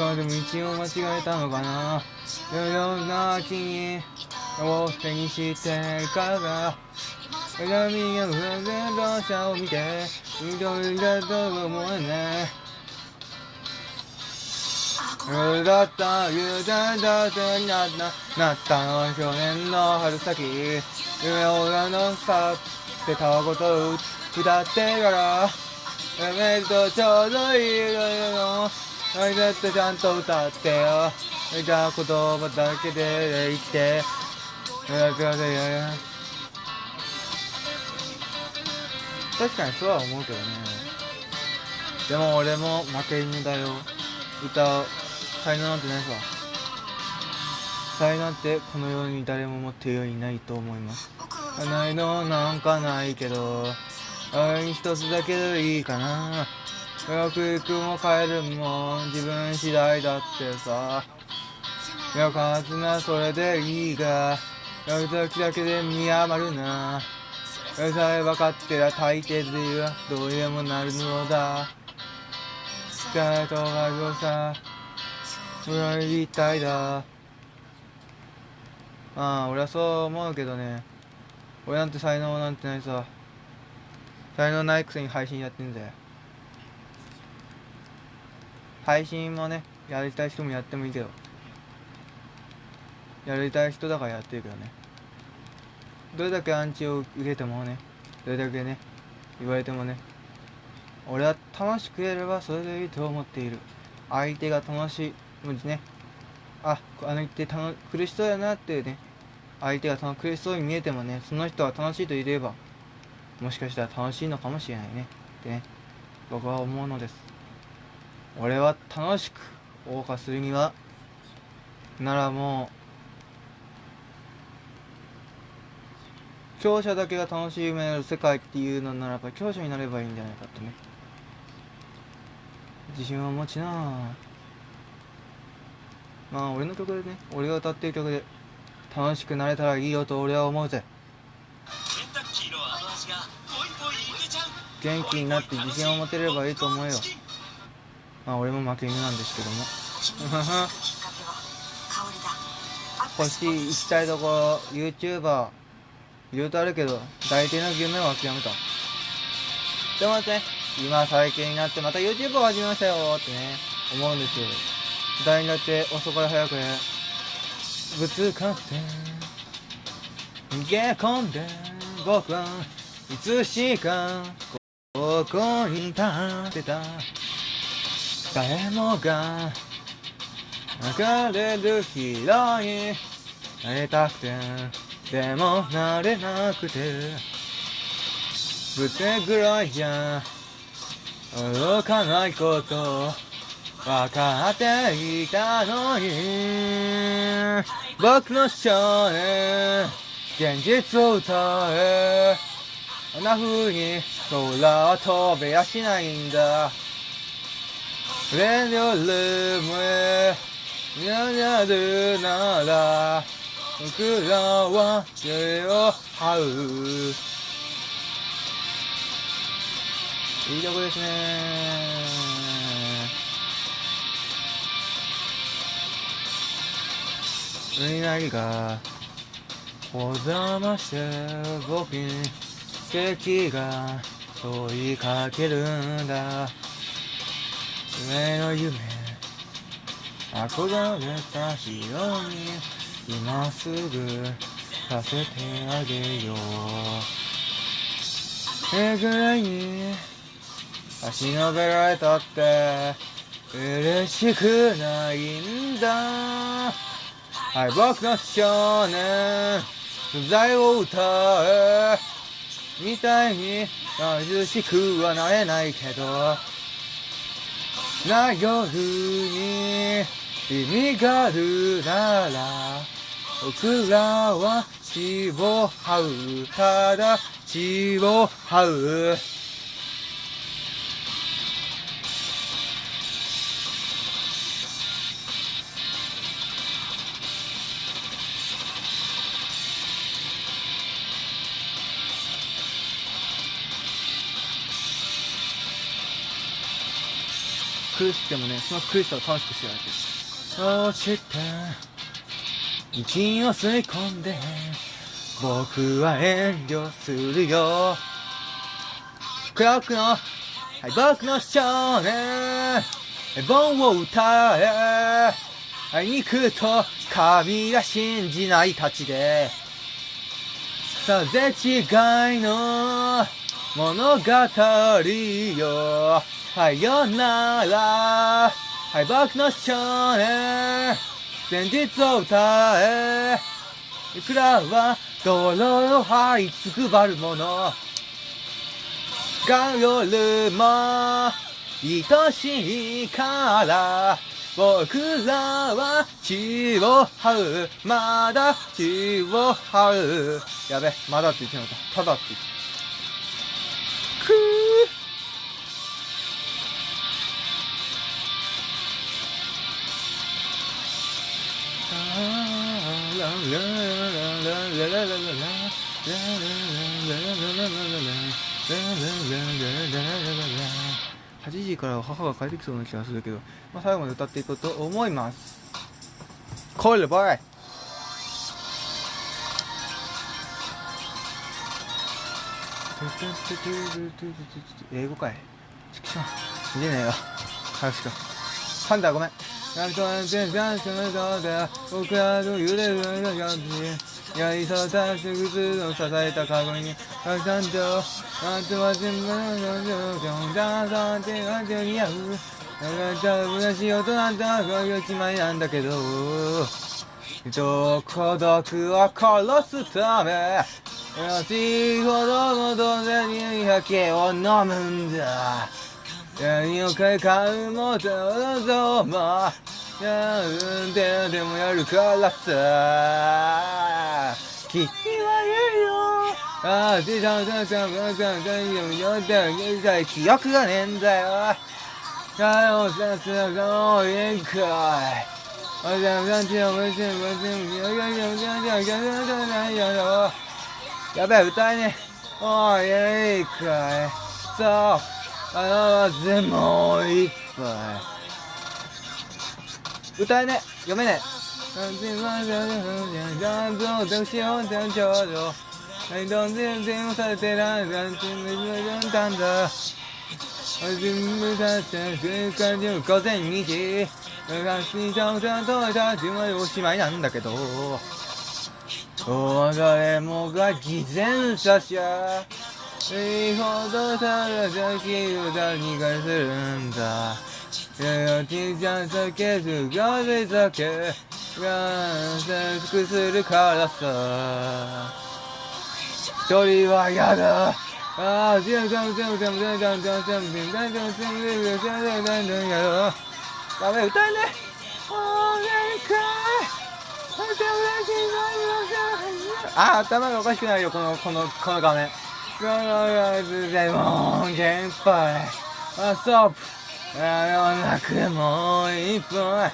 はでも道を間違えたのかな。よよな、君。を手にしてから鏡が風船馬車を見て緑だと思えね。だった言うたんだってなったなったの去年の春先。夢を裏のさってたわごと歌ってからやめるとちょうどいいのあいだってちゃんと歌ってよ。見た言葉だけで生きてやくださいや確かにそうは思うけどね。でも俺も負け犬だよ。歌う才能なんてないさ。才能ってこの世に誰も持っているようにないと思います。才能なんかないけど。あい一つだけでいいかな。よく行くも帰るも自分次第だってさ。よかったなそれでいいが。時だけで見余るなそれさえ分かってら大抵ではどうにでもなるのだ疲れとがるさそれは言いたいだああ俺はそう思うけどね俺なんて才能なんてないさ才能ないくせに配信やってんだよ配信もねやりたい人もやってもいいけどやりたい人だからやってるけどねどれだけアンチを受けてもねどれだけね言われてもね俺は楽しくやればそれでいいと思っている。相手が楽しいもうね。ああの言って楽苦しそうやなってね相手が楽苦しそうに見えてもねその人は楽しいと言えばもしかしたら楽しいのかもしれないね。ってね僕は思うのです。俺は楽しく謳歌するにはならもう強者だけが楽しめる世界っていうのならば強者になればいいんじゃないかってね。自信を持ちな。まあ俺の曲でね俺が歌ってる曲で楽しくなれたらいいよと俺は思うぜ。元気になって自信を持てればいいと思うよ。まあ俺も負け犬なんですけども。欲しい行きたいところ YouTuber いろいろとあるけど大抵の夢は諦めた。でもね今最近になってまた YouTube を始めましたよってね思うんですよ。誰にだって遅かれ早くねぶつかって逃げ込んで僕はいつしかここに立ってた。誰もが流れるヒーローになりたくて。でもなれなくてぶてぐらいじゃ動かないこと分かっていたのに僕の少年現実を歌えあんな風に空は飛べやしないんだ。レディオルームへにゃにゃるなら僕らは手を這う。いいとこですねうなぎがこだまして僕に奇跡が問いかけるんだ。夢の夢。憧れたヒーローに今すぐさせてあげよう。えぐらいに足のべられたって嬉しくないんだ。はい僕の少年不在を歌えみたいに貧しくはなれないけどな夜に意味があるなら僕らは血を這うただ血を這う苦しくてもねその苦しさを楽しくしてやるそして息を吸い込んで。僕は遠慮するよ。クラックのはい僕の少年盆を歌え。はい肉と神が信じないたちで。さぜ違いの物語よ。さよなら。はい僕の少年現実を歌えいくらは泥を這いつくばるもの。が夜も愛しいから僕らは血を這う。まだ血を這う。やべまだって言ってなかった。ただって言って。くー。8時から母が帰ってきそうな気がするけど、まあ、最後まで歌っていこうと思います。コールボーイ英語かい。ちくしょう。見てねえよ。早くしろ。パンダごめん。なんとなんて、たンスの歌で、僕らの揺れるような感じ、やりさたし靴を支えた鏡に、たくさんと、なんとは全部の状況、ダンサーって感じに合う。なんかたぶらしい音なんだ、こういう一枚なんだけど、どこ毒を殺すため、優し子供と手に酒を飲むんだ。何をか買うもとぞもやるんででもやるからさ。君は言うよ。ああ、じゃんじゃんじゃんじゃんじゃんじゃんじゃんじゃんじゃん現在記憶がねえんだよさよさすがの宴会あじゃんじゃんじゃんじゃんじゃんじゃんじゃんじゃんじゃんじゃんじゃんじゃんじゃんじゃんじゃんじゃんじゃんやべえ歌えねえおい宴会そうあーぜもうぱい歌えね読めねはいどんぜんぜんされてらんらんてんめじんたんだあじむたちゃん瞬間中午前2時がしちゃうちゃんとたじまでおしまいなんだけどお別れもが偽善者じゃいいほどさらさき歌にがするんだやちちゃん酒すがぜ酒がせくするからさ一人は嫌だああ、全部全部全部全部全部全部全部全部全部全部全部全部全部全部やろう。ダメ、歌えねああ、頭がおかしくなるよ、この、この、この画面。この、でもう、限杯。あ、ストップ。あの、なくもう一本。あ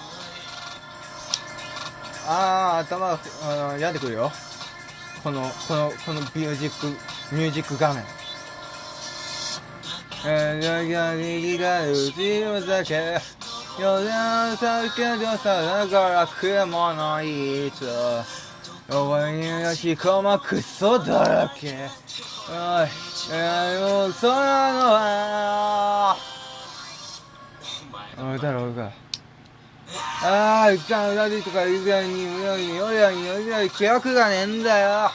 あ、頭が、あ、病んでくるよ。この、この、このミュージック、ミュージック画面。えー、が右が後ろ酒。夜の酒でさだから雲のいつ。おいにやしこまクソだらけ。おい、え、もうそんなのは。おい、だろうか。ああ、歌うだりとか言うやに、うやに、おやに、おやに、記憶がねえんだよ。あ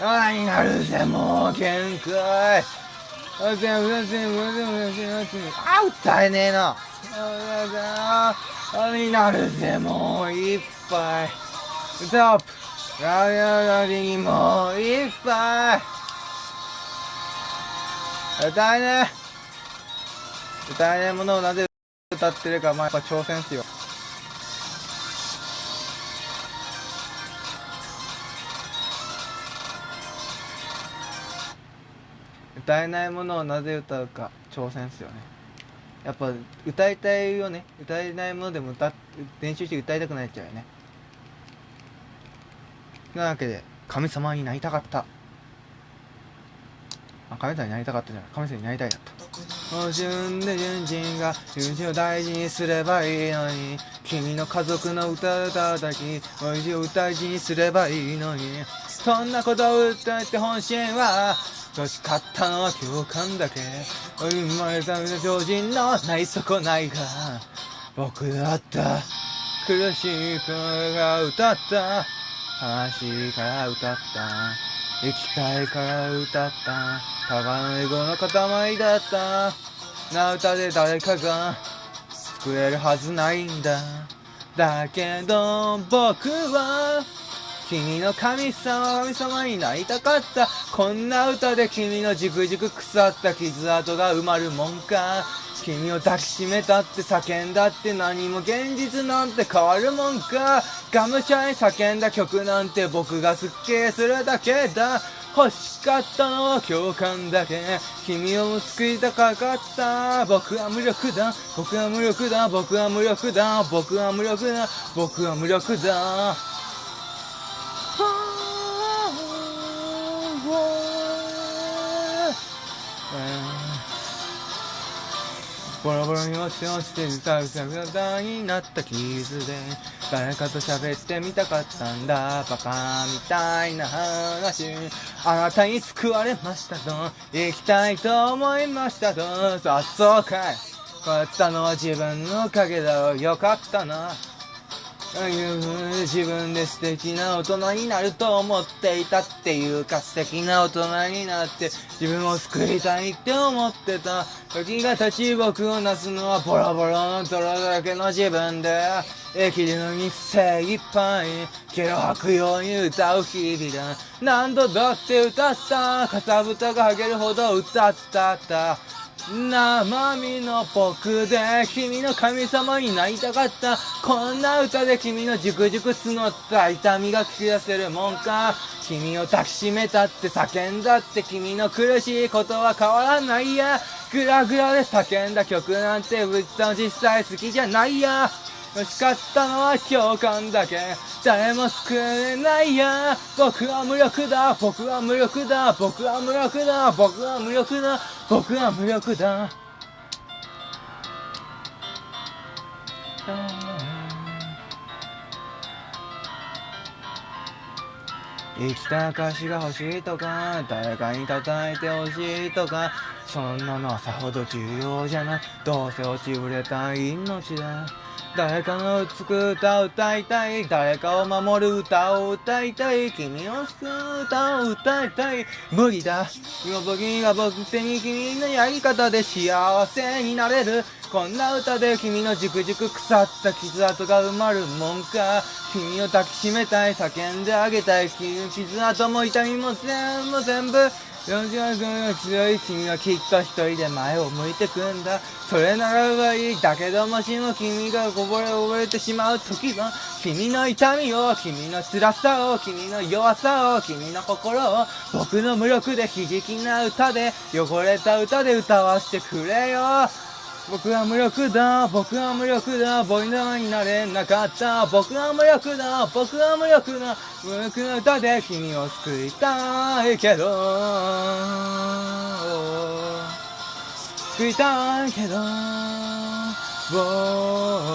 あ、になるぜ、もう、限界。あ、全部、全部、全部、全部、全部、あ、歌えねえな。ああ、になるぜ、もう、いっぱい。ストップ。ラララリにもう、いっぱい。歌えねえ。歌えねえものをなぜ歌ってるか、まあ、やっぱ挑戦っすよ。歌えないものをなぜ歌うか挑戦っすよねやっぱ歌いたいよね歌えないものでも歌練習して歌いたくなっちゃうよねなわけで神様になりたかった。あ神様になりたかったじゃない。神様になりたいだった。お順で順人が順次を大事にすればいいのに。君の家族の歌を歌きおいしいを大事にすればいいのに。そんなことを歌って本心は欲しかったのは共感だけ。生まれた常人のない損ないが僕だった。苦しい声が歌った。悲しいから歌った。生きたいから歌った。ただのエゴの塊だった。な歌で誰かが救えるはずないんだ。だけど僕は君の神様神様になりたかった。こんな歌で君のじくじく腐った傷跡が埋まるもんか。君を抱きしめたって叫んだって何も現実なんて変わるもんか。がむしゃらに叫んだ曲なんて僕がすっきりするだけだ。欲しかったのは共感だけ。君を救いたかった。僕は無力だ。僕は無力だ。僕は無力だ。僕は無力だ。僕は無力だ。ボロボロに落ち落ちてさうさうさになった傷で誰かと喋ってみたかったんだ。バカみたいな話。あなたに救われましたと行きたいと思いましたとあそうかい。こうやったのは自分の影だろ。よかったな。自分で素敵な大人になると思っていたっていうか素敵な大人になって自分を救いたいって思ってた時が経ち僕をなすのはボロボロの泥だらけの自分で生きるのに精一杯毛を吐くように歌う日々だ。何度だって歌ったかさぶたが剥げるほど歌ったった。生身の僕で君の神様になりたかった。こんな歌で君のじくじく募った痛みが聞き出せるもんか。君を抱きしめたって叫んだって君の苦しいことは変わらないや。グラグラで叫んだ曲なんてぶっちゃ実際好きじゃないや。しかったのは共感だけ。誰も救えないや。僕は無力だ。僕は無力だ。僕は無力だ。僕は無力だ。僕は無力だ。生きた証が欲しいとか誰かに叩いて欲しいとかそんなのはさほど重要じゃない。どうせ落ちぶれた命だ。誰かのつく歌を歌いたい。誰かを守る歌を歌いたい。君を救う歌を歌いたい。無理だ。今僕が僕手に君のやり方で幸せになれる。こんな歌で君のじくじく腐った傷跡が埋まるもんか。君を抱きしめたい。叫んであげたい。傷跡も痛みも全部全部40分の強い君はきっと一人で前を向いてくんだ。それならばいいだけどもしも君がこぼれ溺れてしまう時は君の痛みを君の辛さを君の弱さを君の心を。僕の無力で悲劇な歌で汚れた歌で歌わせてくれよ。僕は無力だ僕は無力だボイナーになれなかった。僕は無力だ僕は無力だ無力な歌で君を救いたいけど。救いたいけど。Oh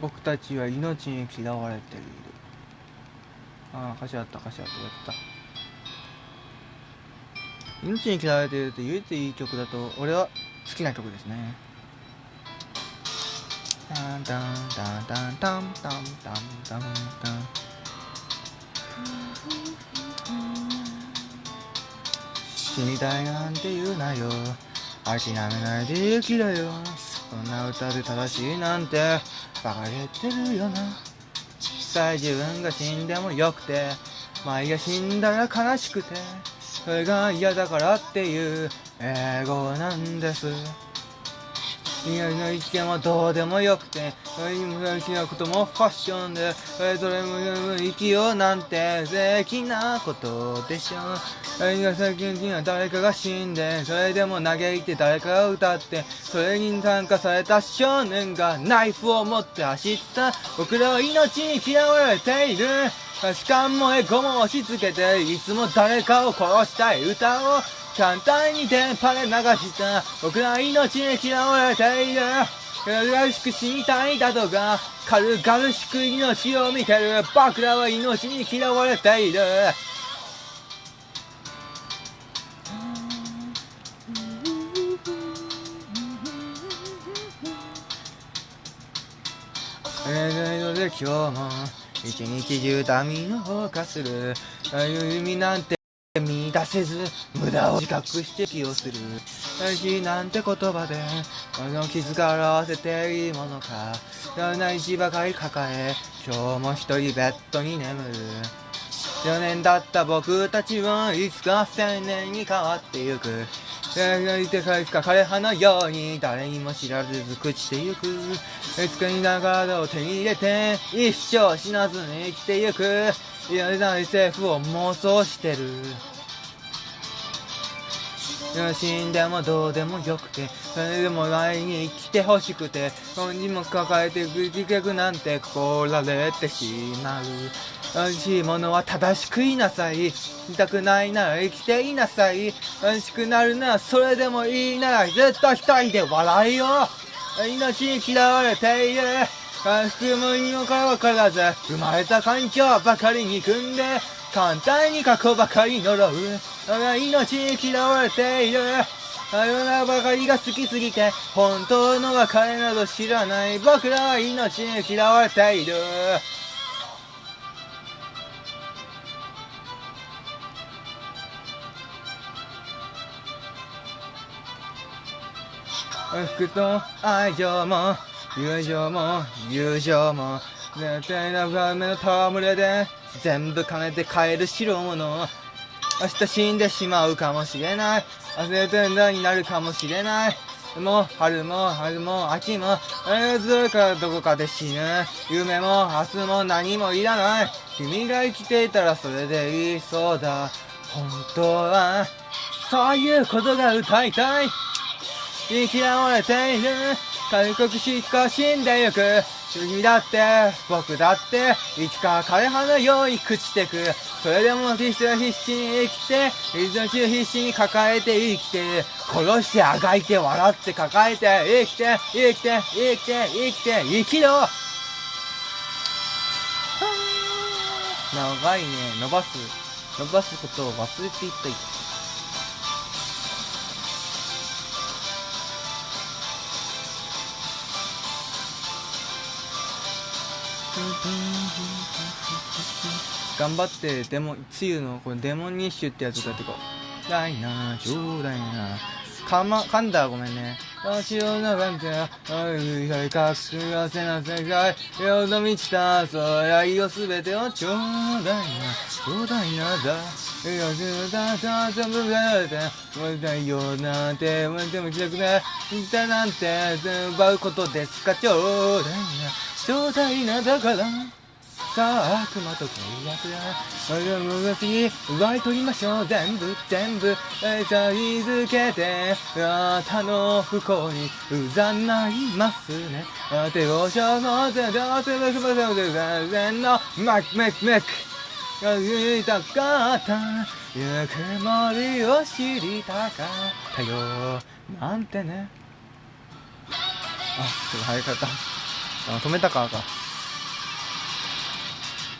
僕たちは命に嫌われている。ああ歌詞あった歌詞あったやった。命に嫌われているって唯一いい曲だと俺は好きな曲ですね。タンタンタンタンタンタンタンタンタン。死にたいなんて言うなよ。諦めないで生きろよ。そんな歌で正しいなんて。バカげてるよな。実際自分が死んでもよくて前が死んだら悲しくてそれが嫌だからっていう英語なんです。宮の意見はどうでもよくてそれにも好きなこともファッションでそれも生きようなんて素敵なことでしょそれが最近には誰かが死んでそれでも嘆いて誰かが歌ってそれに参加された少年がナイフを持って走った。僕らは命に嫌われている。価値観もエゴも押し付けていつも誰かを殺したい歌を。簡単に電波で流した僕ら命に嫌われている。軽々しく死にたいだとか軽々しく命を見てる僕らは命に嫌われている。えーので今日も一日中ダミーを犯するああいう意味なん。て 出せず無駄を自覚して気をする。大事なんて言葉でこの傷が表せていいものか。いろんな石ばかり抱え今日も一人ベッドに眠る。4年経った僕たちはいつか青年に変わってゆく。描いてかいつか枯葉のように誰にも知られず朽ちてゆく。いつかに長を手に入れて一生死なずに生きてゆく。いやな SF を妄想してる。死んでもどうでもよくてそれでも前に生きてほしくて本人も抱えて結局なんてこられてしまう。美味しいものは正しく言いなさい。痛くないなら生きていなさい。美味しくなるならそれでもいいなら絶対一人で笑いよ命に嫌われている。回復もにもかからず生まれた環境ばかりに組んで簡単に過去ばかり呪う。我が命に嫌われている。さよならばかりが好きすぎて本当の別れなど知らない僕らは命に嫌われている。服と愛情も友情も友情も絶対な画面の戯れで全部金で買える代物明日死んでしまうかもしれない忘れてんだになるかもしれないもう春も春も秋もえずるかどこかで死ぬ夢も明日も何もいらない君が生きていたらそれでいいそうだ本当はそういうことが歌いたい嫌われている開国しか死んでゆく君だって僕だっていつか枯葉のように朽ちてく。それでも必死は必死に生きていつの中必死に抱えて生きてる殺してあがいて笑って抱えて生きて生きて生きて生きて生きろ。長いね。伸ばす。伸ばすことを忘れていった。頑張ってデモつゆのこのデモニッシュってやつだってこう。だいなちょうだいなかま噛んだごめんね。足を長くあいはいかくわせな世界。よど満ちた空いをすべてをちょうだいなちょうだいなだ。よしだだ全部がてもうだよなんてもでも気楽でだなんて奪うことですかちょうだいなちょうだいなだから。さあ悪魔と契約だ我々が次奪い取りましょう。全部全部さいづけて。あなたの不幸にうざないますね。手をしょの手で手で手で手で手のマクメクメクが言いたかったゆくもりを知りたかったよなんてねあちょっと早かったあ止めたかか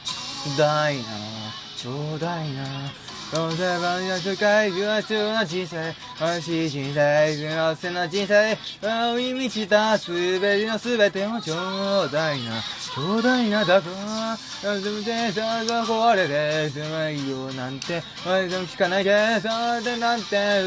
ちょうだいなちょうだいな。どうせばや世界は必要な人生美しい人生幸せな人生青に満ちたすべてのすべてをちょうだいなちょうだいなだから全部でさが壊れてすまいよなんて俺でも聞かないでそれでなんて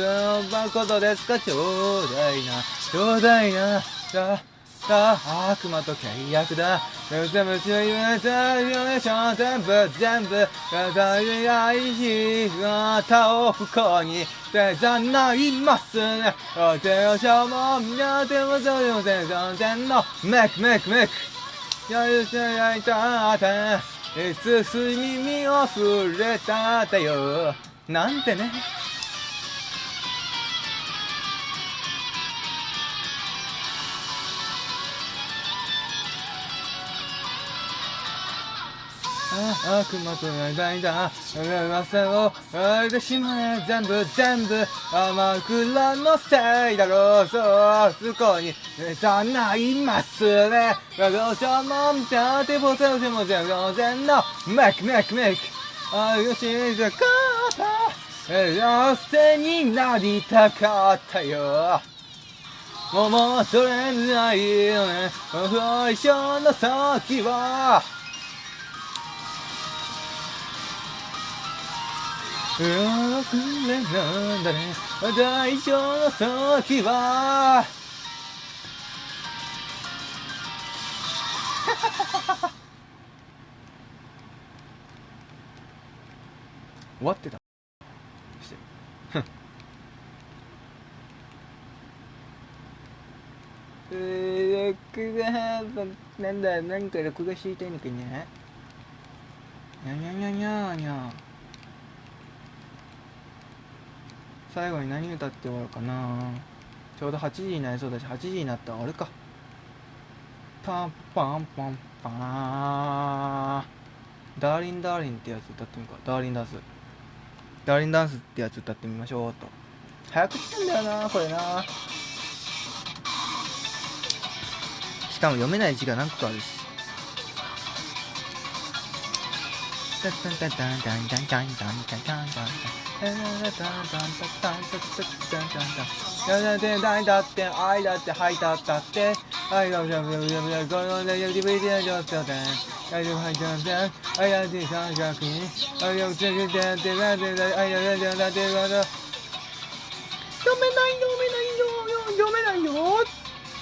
奪うことですかちょうだいなちょうだいなささあ悪魔と契約だ。全部強い夢だ夢しょ全部全部大い愛しあなたを不幸にせざないます。ねお手をしょもみんなでもそうでもせんそんせんのメクメクメク。やるせやいたっていつす耳を触れたってよなんてね。あ悪魔と描いた噂をあれてしまえ全部全部天倉のせいだろう。そうそこにざないますね。我がも見た。てぼせぼせも全然のメクメクメクあよしじゃかった妖精になりたかったよもう戻れないよね最初の先はくれなんだね。大丈夫の先は。終わってた。してふんえー、録画なんだ。なんか録画していたいのかにゃにゃにゃにゃにゃ。最後に何歌って終わるかな。ちょうど8時になりそうだし8時になったら終わるか。パンパンパンパーダーリンダーリンってやつ歌ってみるかダーリンダンスダーリンダンスってやつ歌ってみましょうと早く来てんだよなこれなしかも読めない字が何個かあるしだって愛だってはいだったって愛だってこのね DVD の状況で愛を吐いてません愛だって三角に愛をつけてやってなんでだ愛だってだってだって読めない読めないよ。読めないよ。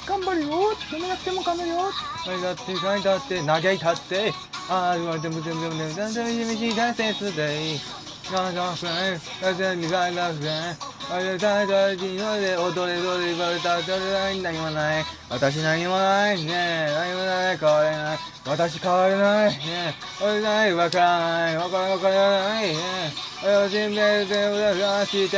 頑張るよ。読めなくても頑張るよ。愛だって愛だって嘆いたって。I want to でも、ち them down there. Don't tell me she dances today. Don't go friend. Don't tell me I love friend. 踊れ踊れバルタ踊れない何もない私何もないねえ何もなで変でれでいで変でれでいでえでなでわでらでいでかでわでらでいでえでをで命で裏返でて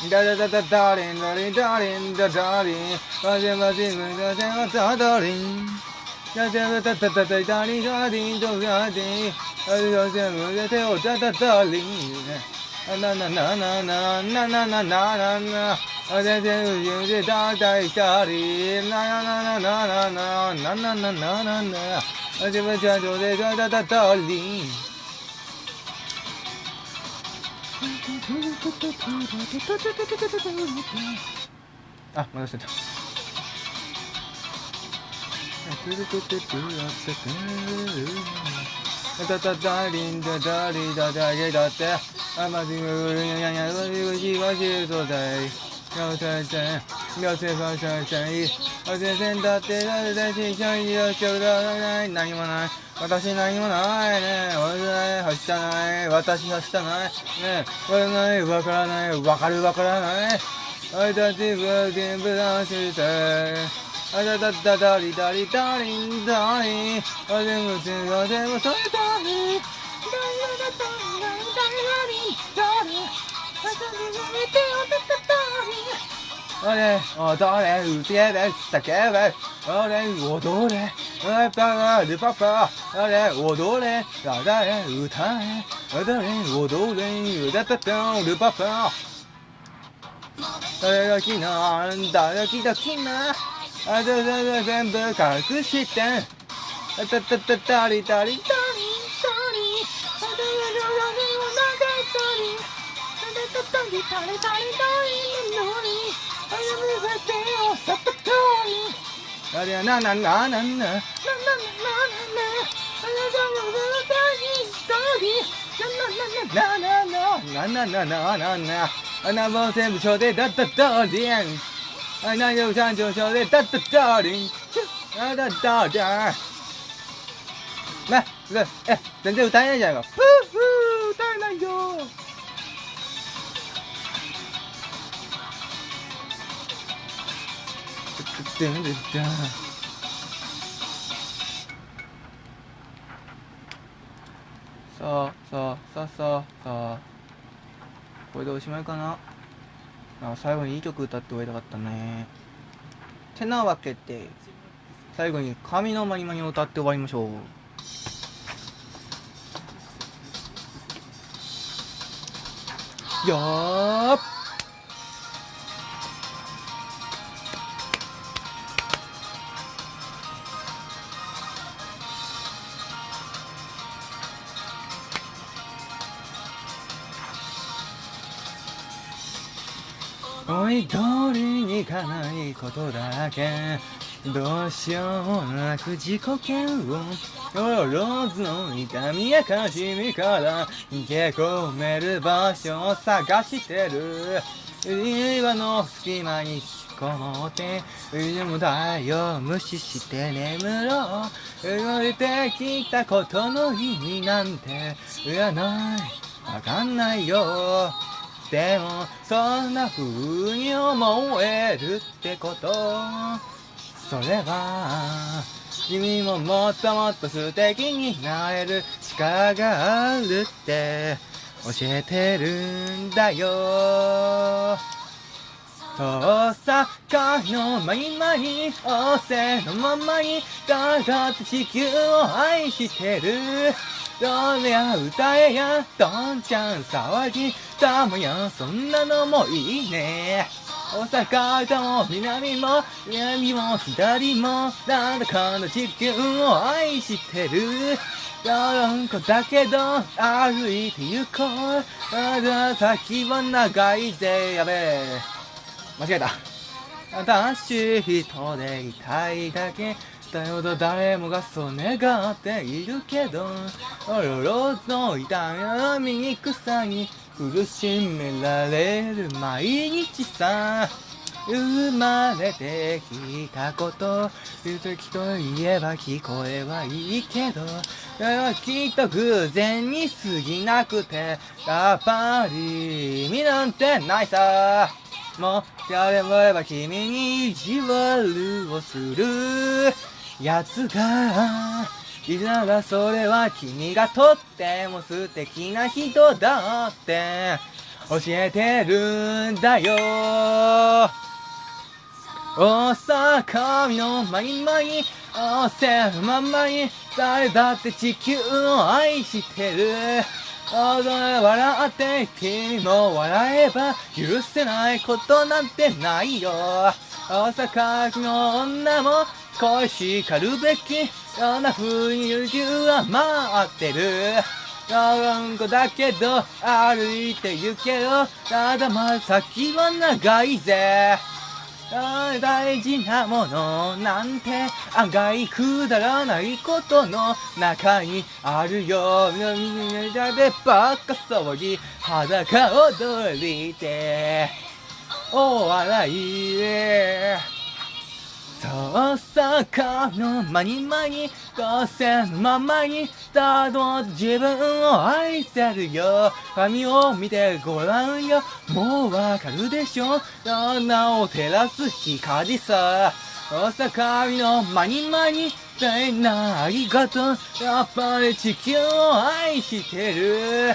でダでダでリでダでンでリでダでリでマでマでムでダでダでンんだだだだだだだだりんだりんだだりんありがとうむで手をだだだりんなななななななななななあででうでだだいたりななななななななななななあでもじゃじょでだだだだりんあ、戻してた。ダダダリンダダリダダゲダテアマジムウルニャニャウリウジワジウドダイヨセセンヨセバシャシャイヨセセンだダてだってだしちゃいよちょうだダい何もない私何もないね俺ない走ったない私走ったないね俺ないわからないわかるわからない私は全部出してあだだだだりだりだりんだりあでもつがでもそれだりだだだだだだりだりあだでもめておだだだりあれ踊れうつけで叫べあれ踊れあパパルパパあれ踊れだだれ歌え踊れ踊れうだだだルパパ誰が来な誰が来た来なあだだだ全部隠してあだだだだりだりだりだり。あだだだだりを流したりあだだだりだりだりだりのり。あだだだ手をさったとり。あれやななななな。ななななな。ななあだだだだりだり。なななななななななな。あなも全部所でだったとりんあなよ三条所でだったとりん。あだだだはい、何でも三上昇で、ダッダッダーリン、チュッ、ダッダーねー。な、すごい。え、全然歌えないじゃないか。ふぅふ、歌えないよダ。さあさあさあさあさあこれでおしまいかな最後にいい曲歌って終わりたかったね。てなわけで最後に「神のまにまに」を歌って終わりましょう。よーっ。思い通りに行かないことだけどうしようもなく自己嫌悪ローズの痛みや悲しみから逃げ込める場所を探してる。岩の隙間に引きこもって夢もだよ無視して眠ろう動いてきたことの意味なんて。いらないわかんないよでもそんな風に思えるってこと。それは君ももっともっと素敵になれる力があるって教えてるんだよ。大阪のまにまいおせのままにだがって地球を愛してる。どれや歌えや？どんちゃん騒ぎ。たもやそんなのもいいね。大阪とも南も南も左もなんだかの地球を愛してる。どんこだけど歩いて行こう。まだ先は長いぜ。やべえ。間違えた。私一人でいたいだけ。だよと誰もがそう願っているけど。おろろの痛み草に苦しめられる毎日さ。生まれてきたこと。言うきといえば聞こえはいいけど。きっと偶然に過ぎなくてやっぱり意味なんてないさ。もやればれば君に意地悪をするやつがいざがそれは君がとっても素敵な人だって教えてるんだよ。大阪のまいまにおせままい誰だって地球を愛してる。笑って君も笑えば許せないことなんてないよ。大阪の女も恋しかるべきそんな風に優柔は待ってる。ロン個だけど歩いて行けよ。ただま先は長いぜ。大事なものなんて案外くだらないことの中にあるよ。涙でばっか騒ぎ裸踊りてお笑いで。そうさかの間に間にどうせままに。ただ自分を愛せるよ。髪を見てごらんよ。もうわかるでしょ。穴を照らす光さ。大阪のまにまに。みんなありがとう。やっぱり地球を愛してる。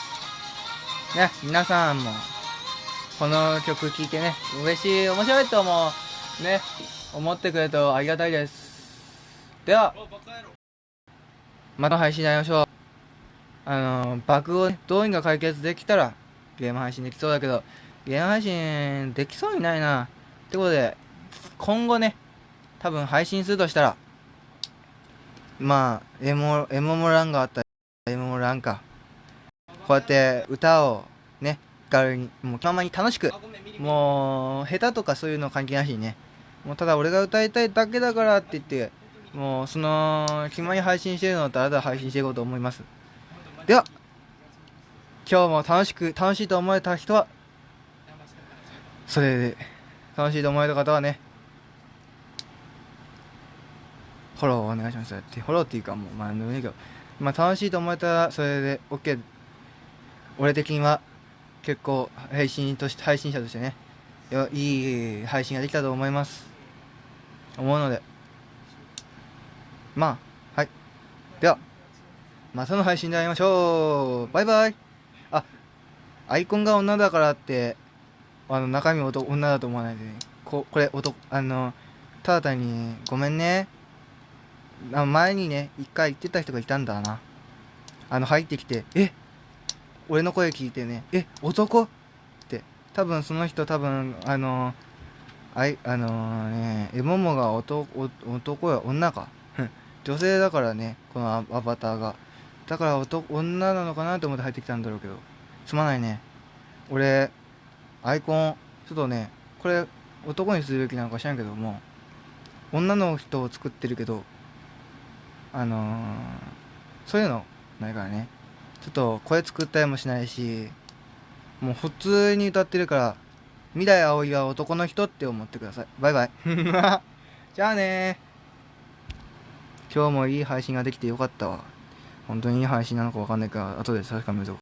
ね、皆さんも、この曲聴いてね、嬉しい、面白いと思う、ね、思ってくれるとありがたいです。では、また配信やりましょう。あの、バグをねどうにか解決できたら、ゲーム配信できそうだけど、ゲーム配信できそうにないな。ってことで、今後ね、多分配信するとしたら、まあ、エモ、エモモランがあったら、エモモランか。こうやって歌をね、ガルに、もう気ままに楽しく、もう、下手とかそういうの関係なしにね、もうただ俺が歌いたいだけだからって言って、もうその、気ままに配信してるのをただただ配信していこうと思います。では、今日も楽しく、楽しいと思えた人は、それで、楽しいと思えた方はね、フォローお願いします。ってフォローっていうかもう、まあ、なんでもいいけど、まあ、楽しいと思えたら、それで OK。俺的には、結構、配信として、配信者としてね、いい配信ができたと思います。思うので、まあ、はい。では、またの配信で会いましょうバイバイあ、アイコンが女だからって、あの、中身男女だと思わないでね。こ、これ、男、あの、ただ単に、ごめんね。前にね、一回言ってた人がいたんだな。あの、入ってきて、え？俺の声聞いてね、え男？って。多分その人多分、あの、あい、あのね、エモモが男、男や女か。女性だからね、このアアバターが。だから男、女なのかなと思って入ってきたんだろうけど。すまないね。俺アイコンちょっとねこれ男にするべきなのか知らんけども女の人を作ってるけどあのーそういうのないからねちょっと声作ったりもしないしもう普通に歌ってるから未来葵は男の人って思ってください。バイバイ。じゃあね。今日もいい配信ができてよかったわ。本当にいい配信なのか分かんないから後で確かめるぞ